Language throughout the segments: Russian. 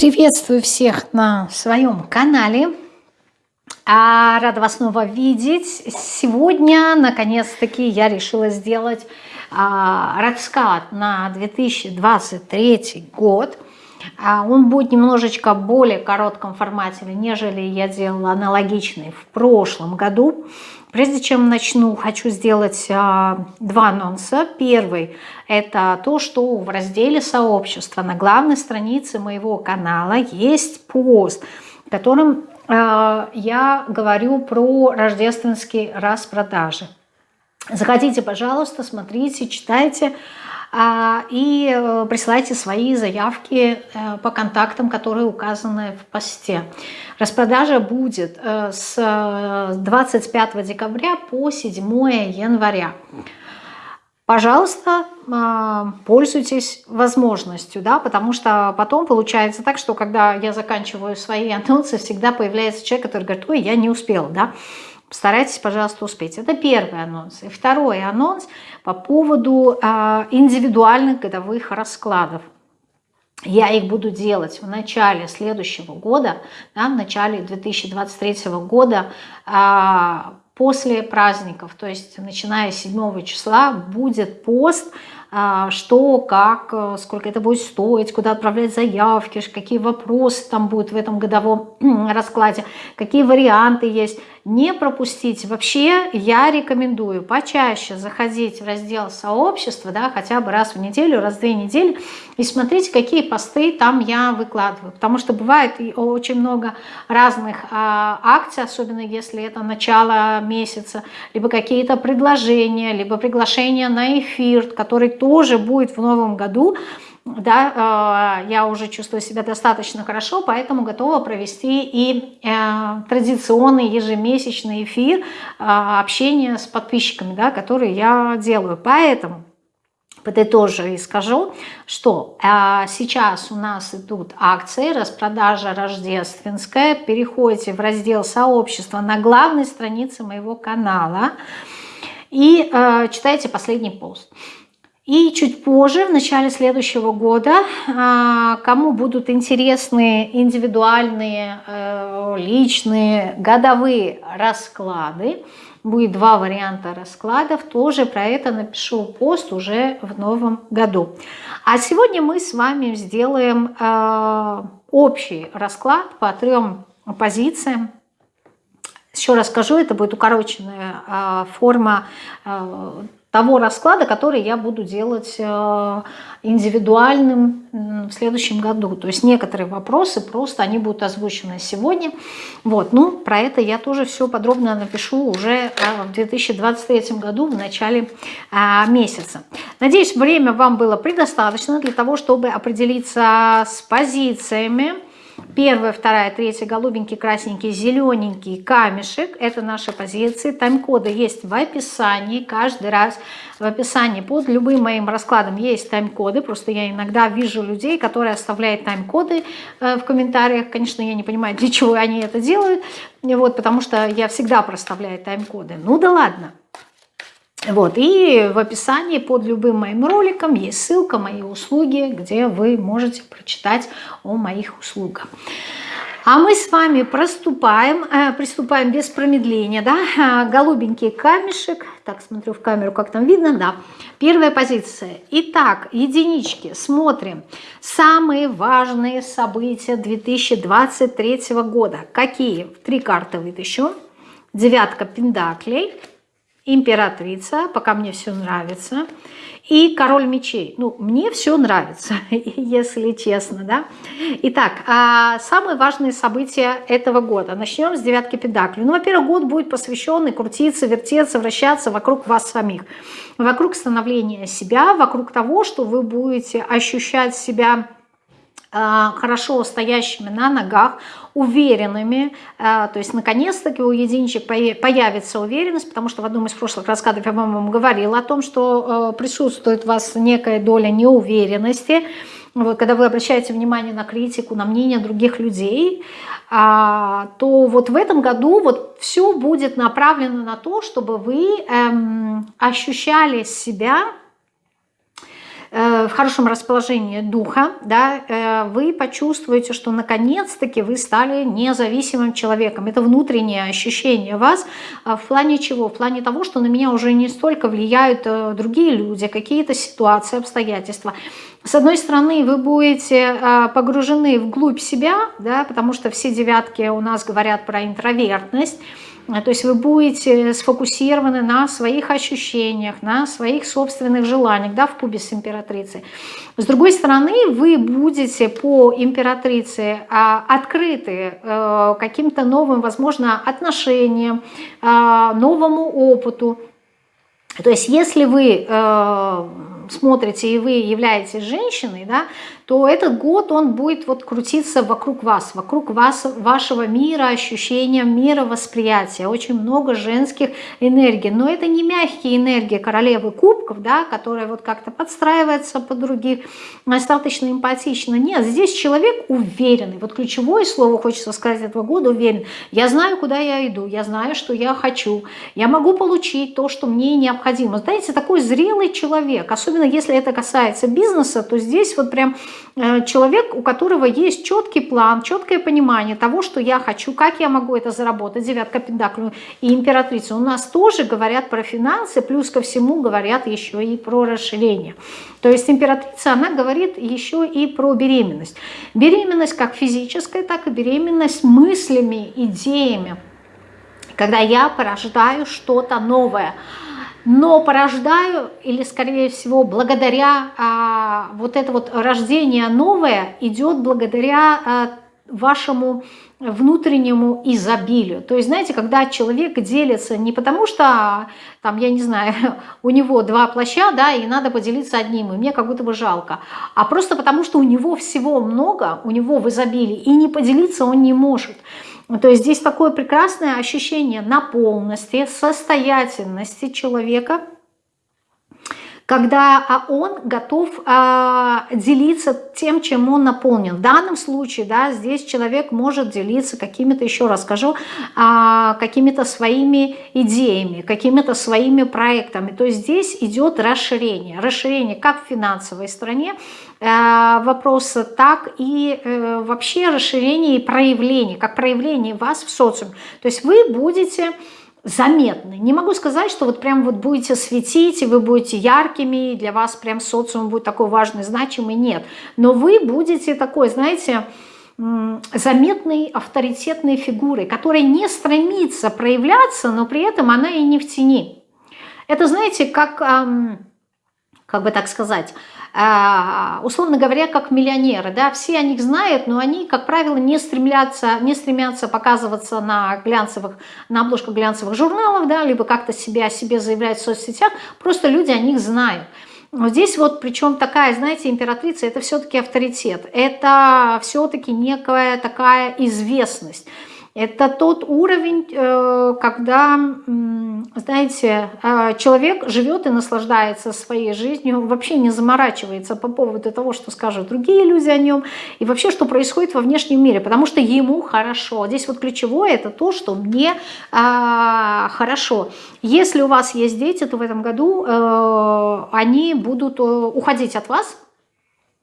Приветствую всех на своем канале. А, рада вас снова видеть. Сегодня, наконец-таки, я решила сделать а, расклад на 2023 год. А, он будет немножечко более коротком формате, нежели я делала аналогичный в прошлом году. Прежде чем начну, хочу сделать а, два анонса. Первый – это то, что в разделе «Сообщество» на главной странице моего канала есть пост, в котором а, я говорю про рождественские распродажи. Заходите, пожалуйста, смотрите, читайте и э, присылайте свои заявки э, по контактам, которые указаны в посте. Распродажа будет э, с 25 декабря по 7 января. Пожалуйста, а, пользуйтесь возможностью, да, потому что потом получается так, что когда я заканчиваю свои анонсы, всегда появляется человек, который говорит, ой, я не успел, да, Старайтесь, пожалуйста, успеть. Это первый анонс. И второй анонс по поводу а, индивидуальных годовых раскладов. Я их буду делать в начале следующего года, да, в начале 2023 года, а, после праздников, то есть начиная с 7 числа будет пост а, что, как, э, сколько это будет стоить, куда отправлять заявки, какие вопросы там будут в этом годовом раскладе, какие варианты есть. Не пропустить. Вообще я рекомендую почаще заходить в раздел сообщества, да, хотя бы раз в неделю, раз в две недели, и смотреть, какие посты там я выкладываю. Потому что бывает очень много разных а, акций, особенно если это начало месяца, либо какие-то предложения, либо приглашения на эфир, который тоже будет в новом году, да, э, я уже чувствую себя достаточно хорошо, поэтому готова провести и э, традиционный ежемесячный эфир э, общения с подписчиками, да, который я делаю. Поэтому подытожу и скажу, что сейчас у нас идут акции, распродажа рождественская. Переходите в раздел сообщества на главной странице моего канала и читайте последний пост. И чуть позже, в начале следующего года, а, кому будут интересны индивидуальные, э, личные, годовые расклады, будет два варианта раскладов, тоже про это напишу пост уже в новом году. А сегодня мы с вами сделаем э, общий расклад по трем позициям. Еще раз скажу, это будет укороченная э, форма того расклада, который я буду делать э, индивидуальным в следующем году. То есть некоторые вопросы просто они будут озвучены сегодня. Вот, ну, про это я тоже все подробно напишу уже э, в 2023 году, в начале э, месяца. Надеюсь, время вам было предостаточно для того, чтобы определиться с позициями, Первая, вторая, третья, голубенький, красненький, зелененький камешек. Это наши позиции. Тайм-коды есть в описании. Каждый раз в описании под любым моим раскладом есть тайм-коды. Просто я иногда вижу людей, которые оставляют тайм-коды э, в комментариях. Конечно, я не понимаю, для чего они это делают. Вот, потому что я всегда проставляю тайм-коды. Ну да ладно. Вот, и в описании под любым моим роликом есть ссылка мои услуги, где вы можете прочитать о моих услугах. А мы с вами проступаем, э, приступаем без промедления, да, э, голубенький камешек, так, смотрю в камеру, как там видно, да, первая позиция. Итак, единички, смотрим, самые важные события 2023 года, какие? Три карты вытащу, девятка пендаклей, императрица, пока мне все нравится, и король мечей. Ну, мне все нравится, если честно, да. Итак, а самые важные события этого года. Начнем с девятки педаклей. Ну, во-первых, год будет посвящен и крутиться, вертеться, вращаться вокруг вас самих. Вокруг становления себя, вокруг того, что вы будете ощущать себя хорошо стоящими на ногах, уверенными, а, то есть наконец-таки у единичек появится уверенность, потому что в одном из прошлых раскадов я вам говорила о том, что а, присутствует у вас некая доля неуверенности, вот, когда вы обращаете внимание на критику, на мнение других людей, то вот в этом году вот все будет направлено на то, чтобы вы эм, ощущали себя Э, в хорошем расположении духа, да, э, вы почувствуете, что наконец-таки вы стали независимым человеком. Это внутреннее ощущение вас а в плане чего? В плане того, что на меня уже не столько влияют э, другие люди, какие-то ситуации, обстоятельства. С одной стороны, вы будете погружены вглубь себя, да, потому что все девятки у нас говорят про интровертность, а, то есть вы будете сфокусированы на своих ощущениях, на своих собственных желаниях, да, в кубе с императрицей. С другой стороны, вы будете по императрице а, открыты э, каким-то новым, возможно, отношениям, а, новому опыту. То есть если вы э, смотрите и вы являетесь женщиной, да, то этот год он будет вот крутиться вокруг вас, вокруг вас, вашего мира, ощущения, мира восприятия. Очень много женских энергий. Но это не мягкие энергии королевы кубков, да, которая вот как-то подстраивается под других, достаточно эмпатично. Нет, здесь человек уверенный. Вот ключевое слово хочется сказать этого года уверен. Я знаю, куда я иду, я знаю, что я хочу. Я могу получить то, что мне необходимо. Знаете, такой зрелый человек, особенно если это касается бизнеса, то здесь вот прям человек, у которого есть четкий план, четкое понимание того, что я хочу, как я могу это заработать, девятка пентаклей и императрица. У нас тоже говорят про финансы, плюс ко всему говорят еще и про расширение. То есть императрица, она говорит еще и про беременность. Беременность как физическая, так и беременность мыслями, идеями. Когда я порождаю что-то новое – но порождаю, или скорее всего благодаря а, вот это вот рождение новое идет благодаря а, вашему внутреннему изобилию. То есть, знаете, когда человек делится не потому, что, там, я не знаю, у него два плаща, да, и надо поделиться одним, и мне как будто бы жалко, а просто потому, что у него всего много, у него в изобилии, и не поделиться он не может. То есть здесь такое прекрасное ощущение наполненности, состоятельности человека, когда а, он готов а, делиться тем, чем он наполнен. В данном случае, да, здесь человек может делиться какими-то, еще раз скажу, а, какими-то своими идеями, какими-то своими проектами. То есть здесь идет расширение. Расширение как в финансовой стране, вопроса, так и э, вообще расширение и проявление, как проявление вас в социуме. То есть вы будете заметны. Не могу сказать, что вот прям вот будете светить, и вы будете яркими, и для вас прям социум будет такой важный, значимый, нет. Но вы будете такой, знаете, заметной авторитетной фигурой, которая не стремится проявляться, но при этом она и не в тени. Это, знаете, как, как бы так сказать, условно говоря, как миллионеры. Да? Все о них знают, но они, как правило, не стремятся, не стремятся показываться на, глянцевых, на обложках глянцевых журналов, да, либо как-то себя о себе заявлять в соцсетях. Просто люди о них знают. Здесь вот, причем такая, знаете, императрица, это все-таки авторитет, это все-таки некая такая известность. Это тот уровень, э, когда, знаете, э, человек живет и наслаждается своей жизнью, вообще не заморачивается по поводу того, что скажут другие люди о нем, и вообще, что происходит во внешнем мире, потому что ему хорошо. Здесь вот ключевое – это то, что мне а, хорошо. Если у вас есть дети, то в этом году э, они будут уходить от вас,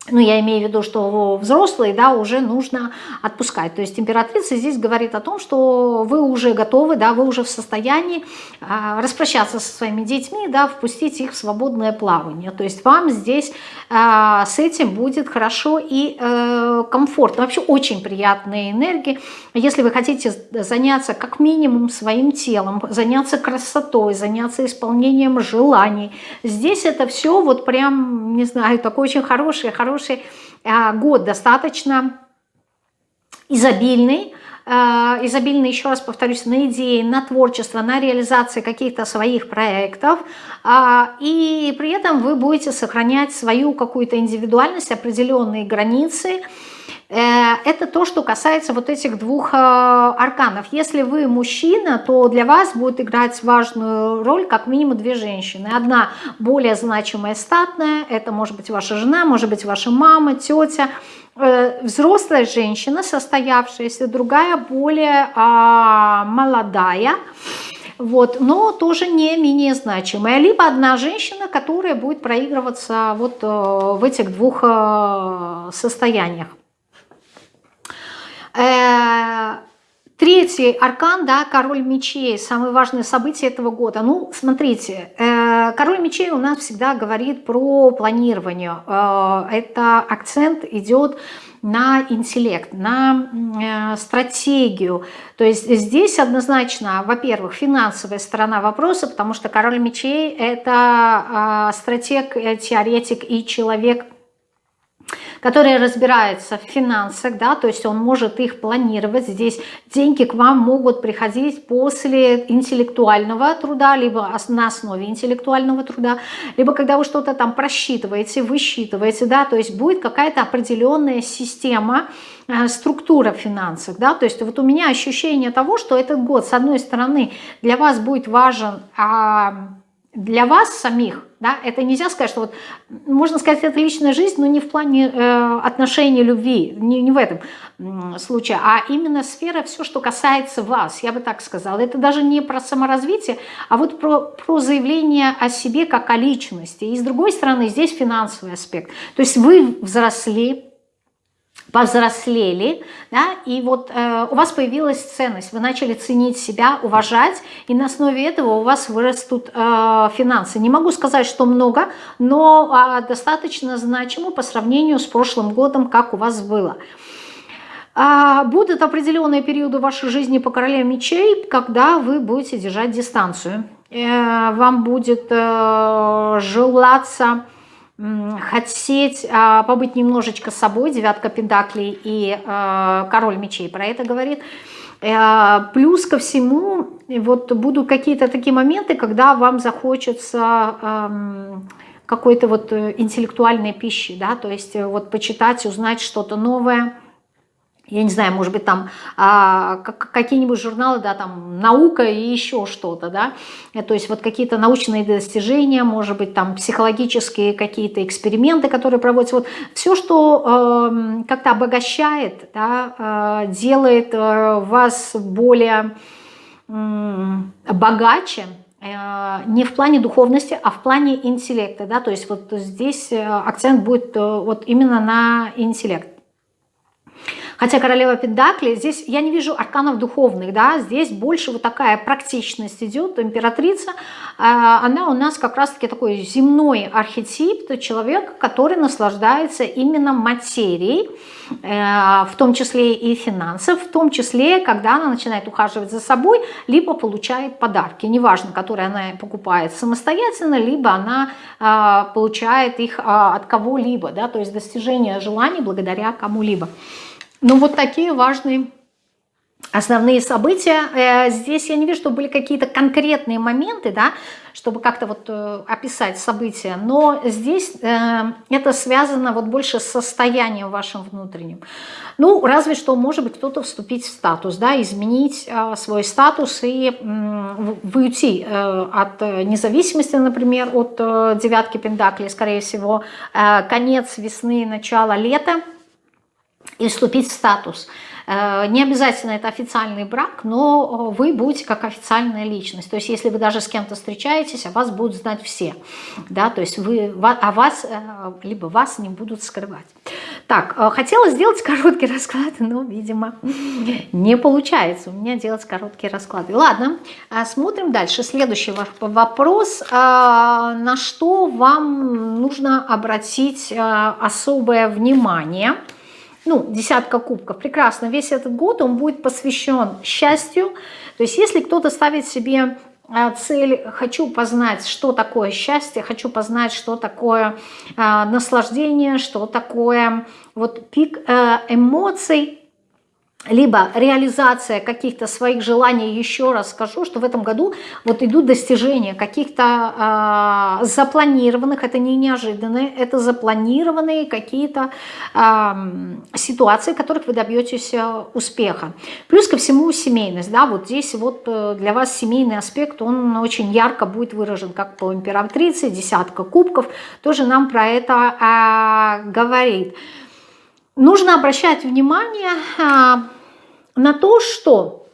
ну, я имею в виду, что взрослые, да, уже нужно отпускать. То есть императрица здесь говорит о том, что вы уже готовы, да, вы уже в состоянии а, распрощаться со своими детьми, да, впустить их в свободное плавание. То есть вам здесь а, с этим будет хорошо и э, комфортно. Вообще очень приятные энергии. Если вы хотите заняться как минимум своим телом, заняться красотой, заняться исполнением желаний, здесь это все вот прям, не знаю, такой очень хороший, хороший хороший а, год, достаточно изобильный, а, изобильный, еще раз повторюсь, на идеи, на творчество, на реализацию каких-то своих проектов, а, и при этом вы будете сохранять свою какую-то индивидуальность, определенные границы, это то, что касается вот этих двух э, арканов. Если вы мужчина, то для вас будет играть важную роль как минимум две женщины. Одна более значимая статная, это может быть ваша жена, может быть ваша мама, тетя, э, взрослая женщина, состоявшаяся, другая более а, молодая, вот, но тоже не менее значимая. Либо одна женщина, которая будет проигрываться вот э, в этих двух э, состояниях. Э, третий аркан, да, король мечей, самое важное событие этого года. Ну, смотрите, король мечей у нас всегда говорит про планирование. Это акцент идет на интеллект, на э, стратегию. То есть здесь однозначно, во-первых, финансовая сторона вопроса, потому что король мечей – это э, стратег, э, теоретик и человек – который разбирается в финансах, да, то есть он может их планировать. Здесь деньги к вам могут приходить после интеллектуального труда, либо на основе интеллектуального труда, либо когда вы что-то там просчитываете, высчитываете, да, то есть будет какая-то определенная система, э, структура финансов, да, то есть вот у меня ощущение того, что этот год, с одной стороны, для вас будет важен а, для вас самих, да, это нельзя сказать, что вот, можно сказать, это личная жизнь, но не в плане э, отношений, любви, не, не в этом э, случае, а именно сфера, все, что касается вас, я бы так сказала. Это даже не про саморазвитие, а вот про, про заявление о себе как о личности. И с другой стороны, здесь финансовый аспект. То есть вы взрослели, повзрослели, да, и вот э, у вас появилась ценность, вы начали ценить себя, уважать, и на основе этого у вас вырастут э, финансы. Не могу сказать, что много, но э, достаточно значимо по сравнению с прошлым годом, как у вас было. А будут определенные периоды вашей жизни по короле мечей, когда вы будете держать дистанцию. Э, вам будет э, желаться хотеть а, побыть немножечко собой, девятка пентаклей и а, король мечей про это говорит. А, плюс ко всему, вот будут какие-то такие моменты, когда вам захочется какой-то вот э, интеллектуальной пищи, да, то есть э, вот почитать, узнать что-то новое, я не знаю, может быть, там а, какие-нибудь журналы, да, там наука и еще что-то, да, э, то есть вот какие-то научные достижения, может быть, там психологические какие-то эксперименты, которые проводятся, вот все, что э, как-то обогащает, да, э, делает э, вас более э, богаче, э, не в плане духовности, а в плане интеллекта, да, то есть вот здесь э, акцент будет вот именно на интеллект. Хотя королева Пендакли, здесь я не вижу арканов духовных, да, здесь больше вот такая практичность идет, императрица, а, она у нас как раз-таки такой земной архетип, то человек, который наслаждается именно материей, э, в том числе и финансов, в том числе, когда она начинает ухаживать за собой, либо получает подарки, неважно, которые она покупает самостоятельно, либо она а, получает их а, от кого-либо, да, то есть достижение желаний благодаря кому-либо. Ну вот такие важные основные события. Э, здесь я не вижу, что были какие-то конкретные моменты, да, чтобы как-то вот э, описать события, но здесь э, это связано вот больше с состоянием вашим внутренним. Ну, разве что, может быть, кто-то вступить в статус, да, изменить свой статус и выйти от независимости, например, от девятки пентаклей, скорее всего, конец весны, начало лета, и вступить в статус. Э, не обязательно это официальный брак, но вы будете как официальная личность. То есть если вы даже с кем-то встречаетесь, о вас будут знать все. Да? То есть вы, о вас, э, либо вас не будут скрывать. Так, э, хотела сделать короткий расклад, но, видимо, не получается у меня делать короткие расклады. Ладно, смотрим дальше. Следующий вопрос. На что вам нужно обратить особое внимание – ну, десятка кубков, прекрасно, весь этот год он будет посвящен счастью. То есть если кто-то ставит себе а, цель «хочу познать, что такое счастье», «хочу познать, что такое э, наслаждение», что такое вот пик э, эмоций, либо реализация каких-то своих желаний, еще раз скажу, что в этом году вот идут достижения каких-то э, запланированных, это не неожиданные, это запланированные какие-то э, ситуации, в которых вы добьетесь э, успеха. Плюс ко всему семейность, да, вот здесь вот э, для вас семейный аспект, он очень ярко будет выражен, как по императрице, десятка кубков, тоже нам про это э, говорит. Нужно обращать внимание на то, что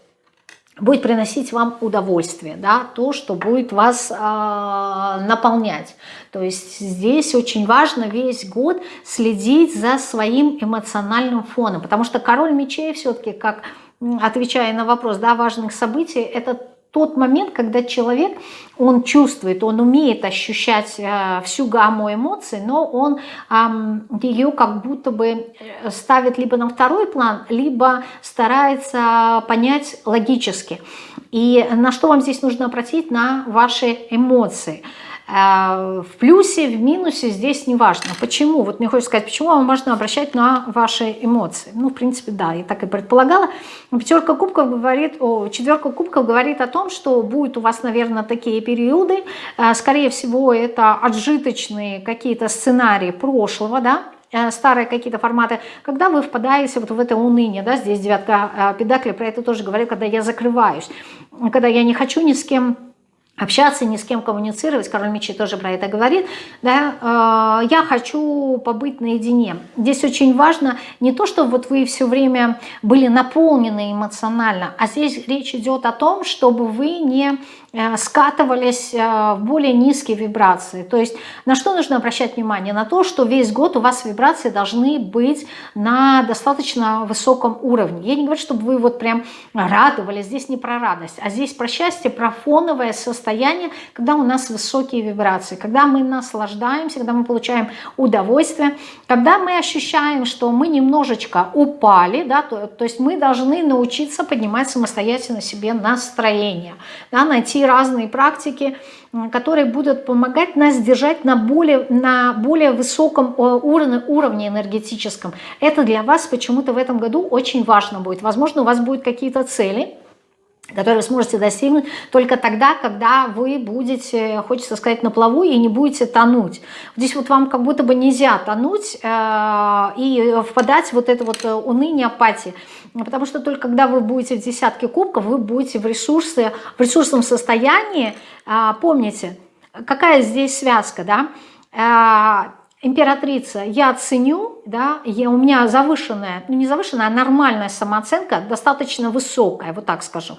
будет приносить вам удовольствие, да, то, что будет вас э, наполнять. То есть здесь очень важно весь год следить за своим эмоциональным фоном, потому что король мечей все-таки, как отвечая на вопрос да, важных событий, это тот момент, когда человек, он чувствует, он умеет ощущать э, всю гамму эмоций, но он ее как будто бы э, ставит либо на второй план, либо старается понять логически. И на что вам здесь нужно обратить? На ваши эмоции. В плюсе, в минусе здесь не важно. Почему? Вот мне хочется сказать, почему вам важно обращать на ваши эмоции? Ну, в принципе, да, я так и предполагала. Пятерка кубков говорит, о, четверка кубков говорит о том, что будут у вас, наверное, такие периоды. Э, скорее всего, это отжиточные какие-то сценарии прошлого, да, э, старые какие-то форматы, когда вы впадаете вот в это уныние, да, здесь девятка педакли про это тоже говорит, когда я закрываюсь, когда я не хочу ни с кем общаться, ни с кем коммуницировать, король мечей тоже про это говорит, да, э, я хочу побыть наедине. Здесь очень важно не то, что вот вы все время были наполнены эмоционально, а здесь речь идет о том, чтобы вы не скатывались э, в более низкие вибрации. То есть на что нужно обращать внимание? На то, что весь год у вас вибрации должны быть на достаточно высоком уровне. Я не говорю, чтобы вы вот прям радовались, здесь не про радость, а здесь про счастье, про фоновое состояние, когда у нас высокие вибрации, когда мы наслаждаемся, когда мы получаем удовольствие, когда мы ощущаем, что мы немножечко упали, да, то, то есть мы должны научиться поднимать самостоятельно себе настроение, да, найти разные практики, которые будут помогать нас держать на более, на более высоком уровне, уровне энергетическом. Это для вас почему-то в этом году очень важно будет. Возможно, у вас будут какие-то цели, которые вы сможете достигнуть только тогда, когда вы будете, хочется сказать, на плаву и не будете тонуть. Здесь вот вам как будто бы нельзя тонуть э, и впадать в вот это вот э, уныние, апатии. Потому что только когда вы будете в десятке кубков, вы будете в, ресурсе, в ресурсном состоянии. Э, помните, какая здесь связка, да? Э, императрица, я ценю, да, я, у меня завышенная, ну не завышенная, а нормальная самооценка, достаточно высокая, вот так скажу.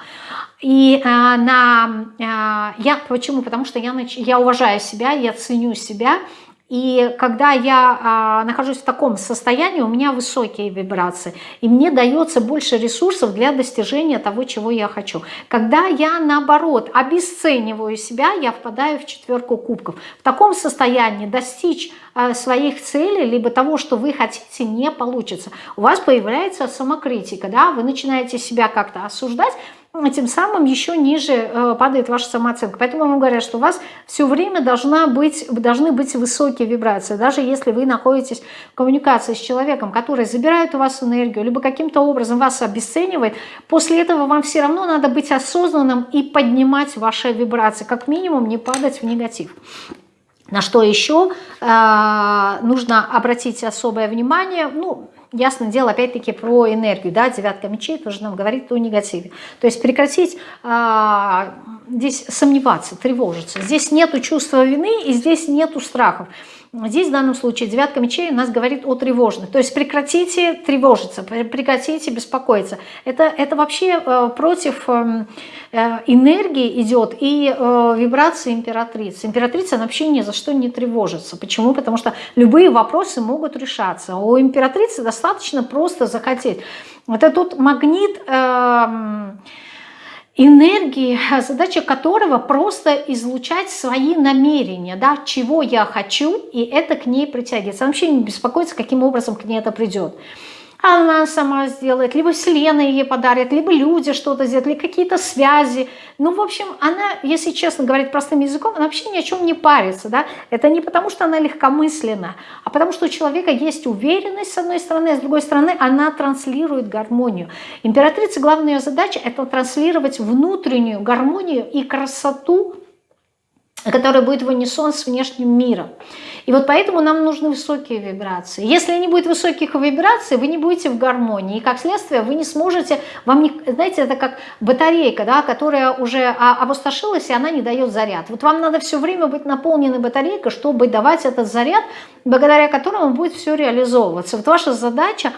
И э, на, э, я, почему? Потому что я, я уважаю себя, я ценю себя, и когда я а, нахожусь в таком состоянии, у меня высокие вибрации, и мне дается больше ресурсов для достижения того, чего я хочу. Когда я, наоборот, обесцениваю себя, я впадаю в четверку кубков. В таком состоянии достичь а, своих целей, либо того, что вы хотите, не получится. У вас появляется самокритика, да? вы начинаете себя как-то осуждать, тем самым еще ниже э, падает ваша самооценка. Поэтому вам говорят, что у вас все время должна быть, должны быть высокие вибрации. Даже если вы находитесь в коммуникации с человеком, который забирает у вас энергию, либо каким-то образом вас обесценивает, после этого вам все равно надо быть осознанным и поднимать ваши вибрации. Как минимум не падать в негатив. На что еще э, нужно обратить особое внимание, ну, ясно дело, опять-таки, про энергию, да, девятка мечей тоже нам говорит о негативе. То есть прекратить а, здесь сомневаться, тревожиться. Здесь нету чувства вины и здесь нету страхов. Здесь в данном случае девятка мечей у нас говорит о тревожных. То есть прекратите тревожиться, прекратите беспокоиться. Это, это вообще э, против э, э, энергии идет и э, вибрации императрицы. Императрица она вообще ни за что не тревожится. Почему? Потому что любые вопросы могут решаться. У императрицы достаточно просто захотеть. Это тут магнит... Э, энергии, задача которого просто излучать свои намерения, да, чего я хочу, и это к ней притягивается. Она вообще не беспокоится, каким образом к ней это придет она сама сделает, либо Вселенная ей подарит, либо люди что-то сделают, или какие-то связи. Ну, в общем, она, если честно говорить простым языком, она вообще ни о чем не парится. Да? Это не потому, что она легкомысленна, а потому что у человека есть уверенность, с одной стороны, а с другой стороны, она транслирует гармонию. Императрица, главная ее задача – это транслировать внутреннюю гармонию и красоту, которая будет в унисон с внешним миром. И вот поэтому нам нужны высокие вибрации. Если не будет высоких вибраций, вы не будете в гармонии. И как следствие вы не сможете, вам не, знаете, это как батарейка, да, которая уже опустошилась, и она не дает заряд. Вот вам надо все время быть наполненной батарейкой, чтобы давать этот заряд, благодаря которому будет все реализовываться. Вот ваша задача а,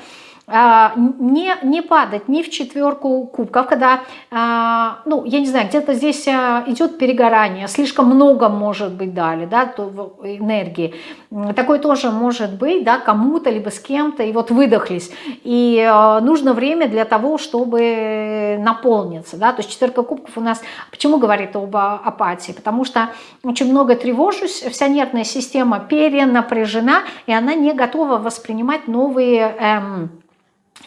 не, не падать ни в четверку кубков, когда, а, ну, я не знаю, где-то здесь а, идет перегорание, слишком много может быть дали, да, энергии. Такое тоже может быть, да, кому-то, либо с кем-то, и вот выдохлись. И нужно время для того, чтобы наполниться, да, то есть четверка кубков у нас, почему говорит об апатии? Потому что очень много тревожусь, вся нервная система перенапряжена, и она не готова воспринимать новые... Эм,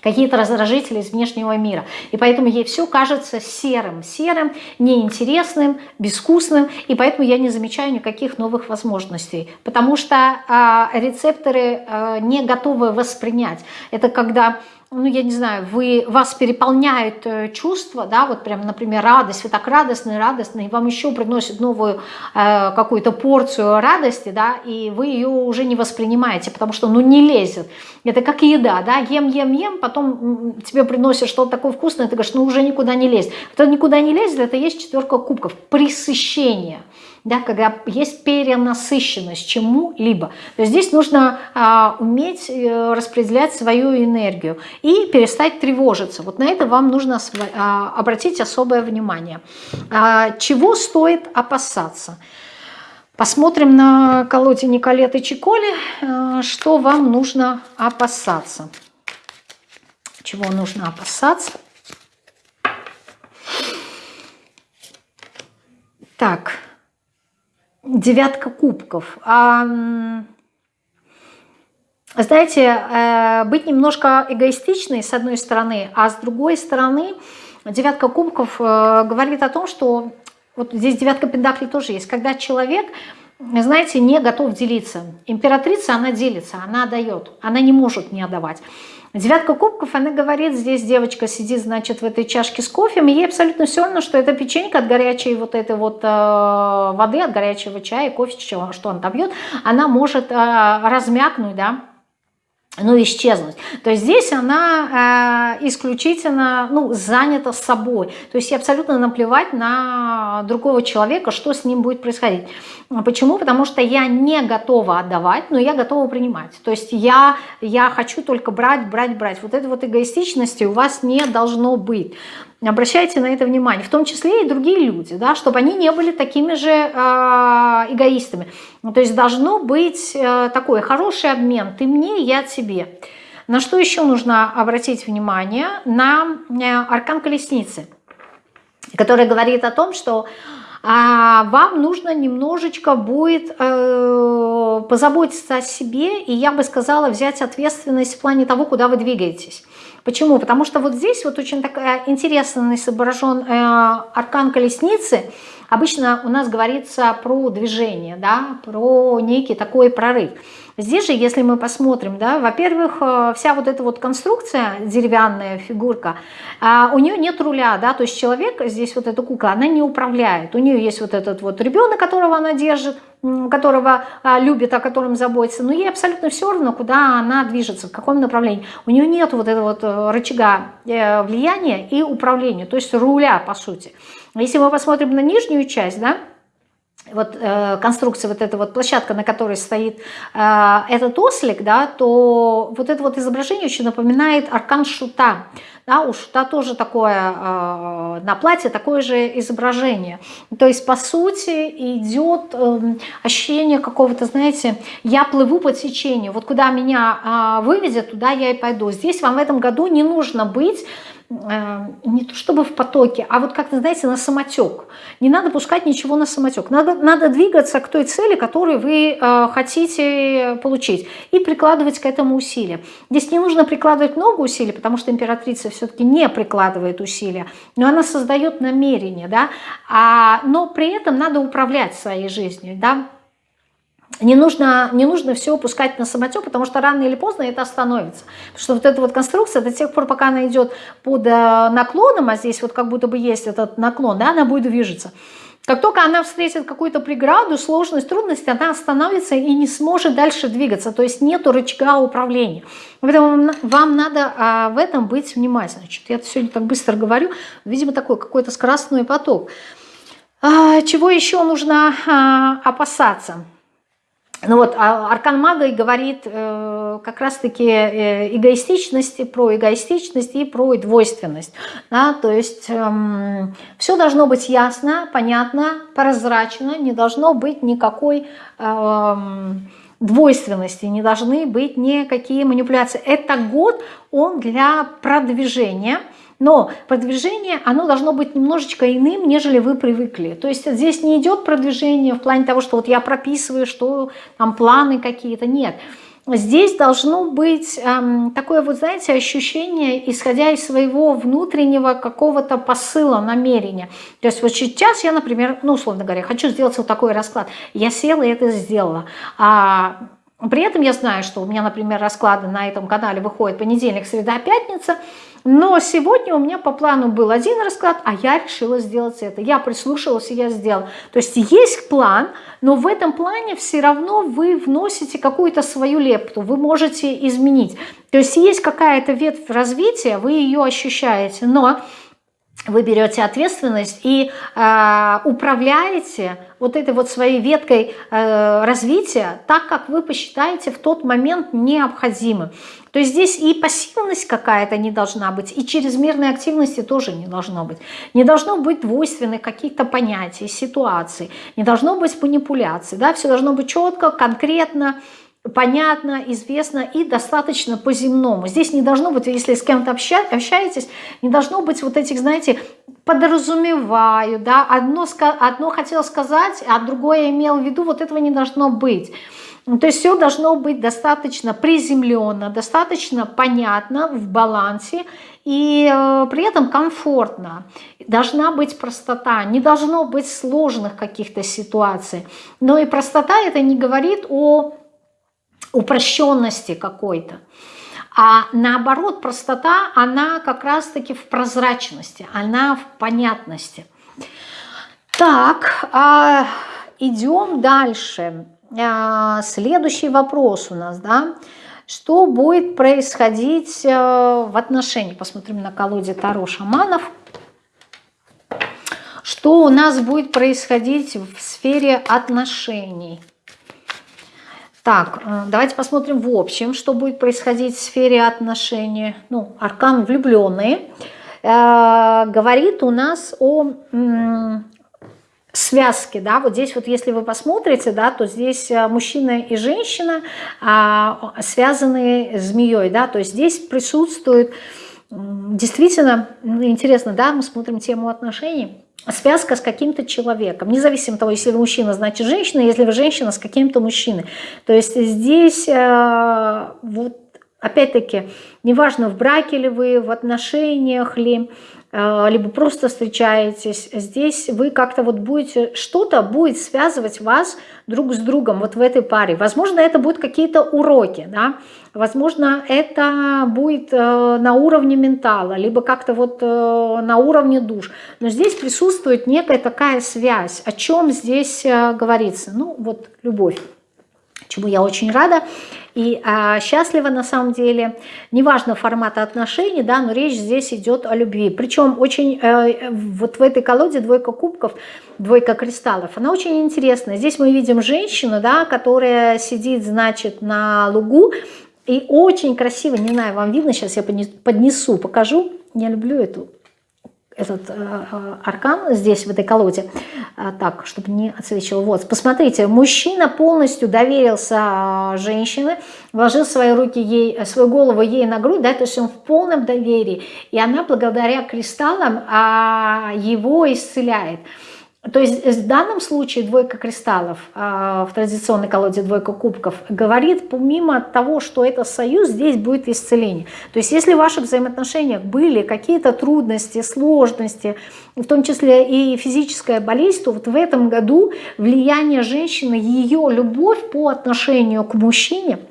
какие-то раздражители из внешнего мира. И поэтому ей все кажется серым, серым, неинтересным, безвкусным, и поэтому я не замечаю никаких новых возможностей, потому что э, рецепторы э, не готовы воспринять. Это когда ну, я не знаю, вы, вас переполняет э, чувство, да, вот прям, например, радость, вы так радостны, радостны, и вам еще приносят новую э, какую-то порцию радости, да, и вы ее уже не воспринимаете, потому что, ну, не лезет. Это как еда, да, ем, ем, ем, потом тебе приносят что-то такое вкусное, ты говоришь, ну, уже никуда не лезет. Кто никуда не лезет, это есть четверка кубков, пресыщение да, когда есть перенасыщенность чему-либо. Здесь нужно а, уметь а, распределять свою энергию и перестать тревожиться. Вот на это вам нужно а, обратить особое внимание. А, чего стоит опасаться? Посмотрим на колоде Николеты Чиколи, а, что вам нужно опасаться. Чего нужно опасаться? Так, девятка кубков. А, знаете, э, быть немножко эгоистичной с одной стороны, а с другой стороны девятка кубков э, говорит о том, что вот здесь девятка пентаклей тоже есть, когда человек, знаете, не готов делиться. Императрица, она делится, она отдает, она не может не отдавать. Девятка кубков, она говорит, здесь девочка сидит, значит, в этой чашке с кофе, и ей абсолютно все равно, что это печенька от горячей вот этой вот э, воды, от горячего чая, кофе, что, что он там пьет, она может э, размякнуть, да, ну, исчезнуть. То есть здесь она э, исключительно ну, занята собой. То есть ей абсолютно наплевать на другого человека, что с ним будет происходить. Почему? Потому что я не готова отдавать, но я готова принимать. То есть я, я хочу только брать, брать, брать. Вот этой вот эгоистичности у вас не должно быть. Обращайте на это внимание, в том числе и другие люди, да, чтобы они не были такими же э, эгоистами. Ну, то есть должно быть э, такой хороший обмен, ты мне, я тебе. На что еще нужно обратить внимание? На э, аркан колесницы, который говорит о том, что а вам нужно немножечко будет э, позаботиться о себе, и я бы сказала, взять ответственность в плане того, куда вы двигаетесь. Почему? Потому что вот здесь вот очень такая интересно изображен э, аркан колесницы. Обычно у нас говорится про движение, да, про некий такой прорыв. Здесь же, если мы посмотрим, да, во-первых, э, вся вот эта вот конструкция, деревянная фигурка, а, у нее нет руля, да, то есть человек, здесь вот эта кукла, она не управляет. У нее есть вот этот вот ребенок, которого она держит, которого а, любит, о котором заботится, но ей абсолютно все равно, куда она движется, в каком направлении. У нее нет вот этого вот э, рычага э, влияния и управления, то есть руля, по сути. Если мы посмотрим на нижнюю часть, да, вот э, конструкция, вот эта вот площадка, на которой стоит э, этот ослик, да, то вот это вот изображение очень напоминает аркан шута. Да, у шута тоже такое, э, на платье такое же изображение. То есть, по сути, идет э, ощущение какого-то, знаете, я плыву по течению. Вот куда меня э, выведет, туда я и пойду. Здесь вам в этом году не нужно быть не то чтобы в потоке, а вот как-то, знаете, на самотек. Не надо пускать ничего на самотек. Надо, надо двигаться к той цели, которую вы э, хотите получить, и прикладывать к этому усилия. Здесь не нужно прикладывать много усилий, потому что императрица все-таки не прикладывает усилия, но она создает намерение, да, а, но при этом надо управлять своей жизнью, да, не нужно, не нужно все упускать на самотек, потому что рано или поздно это остановится. Потому что вот эта вот конструкция до тех пор, пока она идет под э, наклоном, а здесь вот как будто бы есть этот наклон, да, она будет движется. Как только она встретит какую-то преграду, сложность, трудность, она остановится и не сможет дальше двигаться. То есть нет рычага управления. Поэтому вам надо а, в этом быть внимательным. Значит, я сегодня так быстро говорю. Видимо, такой какой-то скоростной поток. А, чего еще нужно а, опасаться? Ну вот, а Аркан Мага и говорит э, как раз-таки э, эгоистичности, про эгоистичность и про двойственность. Да? То есть э, все должно быть ясно, понятно, прозрачно, не должно быть никакой э, двойственности, не должны быть никакие манипуляции. Это год, он для продвижения, но продвижение, оно должно быть немножечко иным, нежели вы привыкли. То есть здесь не идет продвижение в плане того, что вот я прописываю, что там планы какие-то. Нет. Здесь должно быть эм, такое вот, знаете, ощущение, исходя из своего внутреннего какого-то посыла, намерения. То есть вот сейчас я, например, ну, условно говоря, хочу сделать вот такой расклад. Я села и это сделала. А при этом я знаю, что у меня, например, расклады на этом канале выходят понедельник, среда, пятница – но сегодня у меня по плану был один расклад, а я решила сделать это. Я прислушалась и я сделала. То есть есть план, но в этом плане все равно вы вносите какую-то свою лепту, вы можете изменить. То есть есть какая-то ветвь развития, вы ее ощущаете, но вы берете ответственность и э, управляете вот этой вот своей веткой э, развития так, как вы посчитаете в тот момент необходимым. То есть здесь и пассивность какая-то не должна быть, и чрезмерной активности тоже не должно быть. Не должно быть двойственных каких-то понятий, ситуаций, не должно быть манипуляций. Да? Все должно быть четко, конкретно, понятно, известно и достаточно по-земному. Здесь не должно быть, если с кем-то общаетесь, не должно быть вот этих, знаете, подразумеваю, да, одно, одно хотел сказать, а другое имел в виду, вот этого не должно быть. Ну, то есть все должно быть достаточно приземленно, достаточно понятно, в балансе и э, при этом комфортно. Должна быть простота, не должно быть сложных каких-то ситуаций. Но и простота это не говорит о упрощенности какой-то. А наоборот, простота, она как раз-таки в прозрачности, она в понятности. Так, а идем дальше. А, следующий вопрос у нас, да, что будет происходить э, в отношении, посмотрим на колоде Таро шаманов, что у нас будет происходить в сфере отношений. Так, э, давайте посмотрим в общем, что будет происходить в сфере отношений. Ну, аркан влюбленные э, говорит у нас о связки, да, вот здесь вот если вы посмотрите, да, то здесь э, мужчина и женщина а, связаны змеей, да, то есть здесь присутствует действительно, ну, интересно, да, мы смотрим тему отношений, связка с каким-то человеком, независимо от того, если вы мужчина, значит женщина, если вы женщина, с каким-то мужчиной. То есть здесь э, вот опять-таки, неважно, в браке ли вы, в отношениях ли, либо просто встречаетесь, здесь вы как-то вот будете, что-то будет связывать вас друг с другом вот в этой паре. Возможно, это будут какие-то уроки, да, возможно, это будет э, на уровне ментала, либо как-то вот э, на уровне душ. Но здесь присутствует некая такая связь. О чем здесь говорится? Ну, вот любовь чему я очень рада и а, счастлива на самом деле. Неважно формата отношений, да, но речь здесь идет о любви. Причем очень, э, вот в этой колоде двойка кубков, двойка кристаллов, она очень интересная. Здесь мы видим женщину, да, которая сидит, значит, на лугу, и очень красиво, не знаю, вам видно, сейчас я поднесу, покажу. Я люблю эту этот э, э, аркан здесь, в этой колоде, э, так, чтобы не отсвечивал. Вот, посмотрите, мужчина полностью доверился женщине, вложил свои руки ей, свою голову ей на грудь, да, то есть он в полном доверии, и она благодаря кристаллам а, его исцеляет. То есть в данном случае двойка кристаллов а, в традиционной колоде двойка кубков говорит, помимо того, что это союз, здесь будет исцеление. То есть если в ваших взаимоотношениях были какие-то трудности, сложности, в том числе и физическая болезнь, то вот в этом году влияние женщины, ее любовь по отношению к мужчине –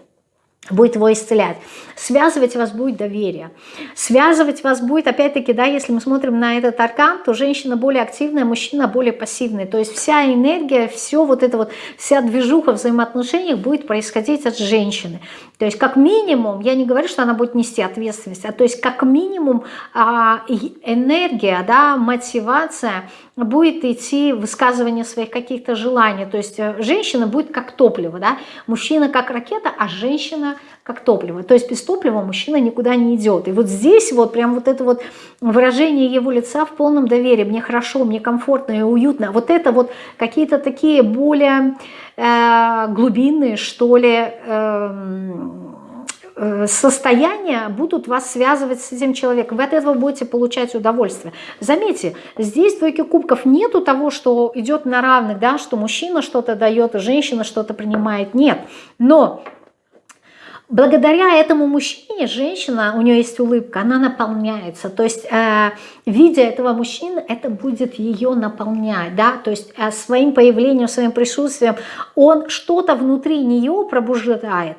будет его исцелять. Связывать вас будет доверие. Связывать вас будет, опять-таки, да, если мы смотрим на этот аркан, то женщина более активная, мужчина более пассивный. То есть вся энергия, все вот это вот, вся движуха в взаимоотношениях будет происходить от женщины. То есть как минимум, я не говорю, что она будет нести ответственность, а то есть как минимум а, энергия, да, мотивация будет идти высказывание своих каких-то желаний. То есть э, женщина будет как топливо, да, мужчина как ракета, а женщина как топливо. То есть без топлива мужчина никуда не идет. И вот здесь вот прям вот это вот выражение его лица в полном доверии. Мне хорошо, мне комфортно и уютно. Вот это вот какие-то такие более э, глубинные, что ли, э, состояния будут вас связывать с этим человеком. Вы от этого будете получать удовольствие. Заметьте, здесь в двойке кубков нету того, что идет на равных, да, что мужчина что-то дает, женщина что-то принимает. Нет. Но благодаря этому мужчине женщина, у нее есть улыбка, она наполняется. То есть, э, видя этого мужчины, это будет ее наполнять. Да? То есть, э, своим появлением, своим присутствием он что-то внутри нее пробуждает.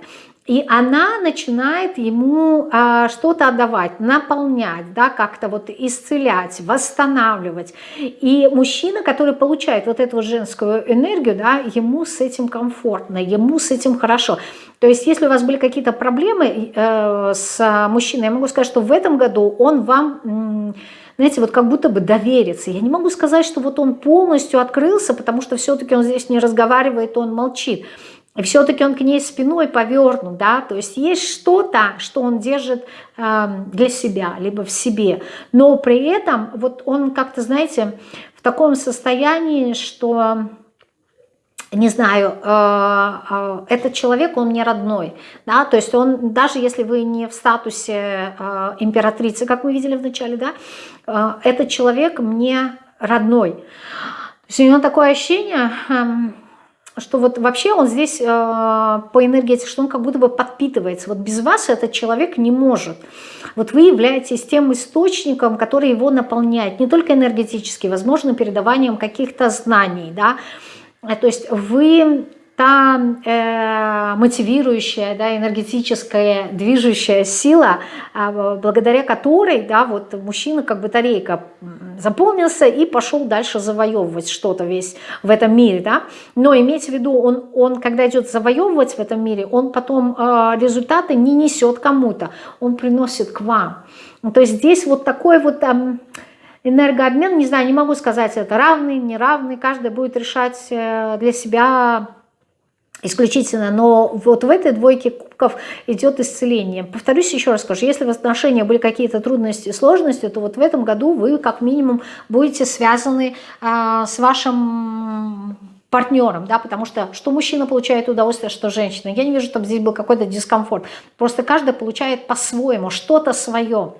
И она начинает ему а, что-то отдавать, наполнять, да, как-то вот исцелять, восстанавливать. И мужчина, который получает вот эту женскую энергию, да, ему с этим комфортно, ему с этим хорошо. То есть если у вас были какие-то проблемы э, с мужчиной, я могу сказать, что в этом году он вам... знаете, вот как будто бы доверится. Я не могу сказать, что вот он полностью открылся, потому что все-таки он здесь не разговаривает, он молчит. Все-таки он к ней спиной повернут, да, то есть есть что-то, что он держит э, для себя, либо в себе. Но при этом вот он как-то, знаете, в таком состоянии, что, не знаю, э, э, этот человек, он не родной, да, то есть он, даже если вы не в статусе э, императрицы, как мы видели в начале, да, этот человек мне родной. То есть у него такое ощущение... Э, что вот вообще он здесь э, по энергетике, что он как будто бы подпитывается. Вот без вас этот человек не может. Вот вы являетесь тем источником, который его наполняет, не только энергетически, возможно, передаванием каких-то знаний, да, то есть вы та э, мотивирующая, да, энергетическая, движущая сила, э, благодаря которой, да, вот мужчина как батарейка заполнился и пошел дальше завоевывать что-то весь в этом мире, да. Но имейте в виду, он, он когда идет завоевывать в этом мире, он потом э, результаты не несет кому-то, он приносит к вам. То есть здесь вот такой вот... Э, энергообмен, не знаю, не могу сказать, это равный, неравный, каждый будет решать э, для себя исключительно, но вот в этой двойке кубков идет исцеление. Повторюсь еще раз скажу, если в отношениях были какие-то трудности, сложности, то вот в этом году вы как минимум будете связаны а, с вашим партнером, да, потому что что мужчина получает удовольствие, что женщина. Я не вижу, чтобы здесь был какой-то дискомфорт. Просто каждый получает по-своему, что-то свое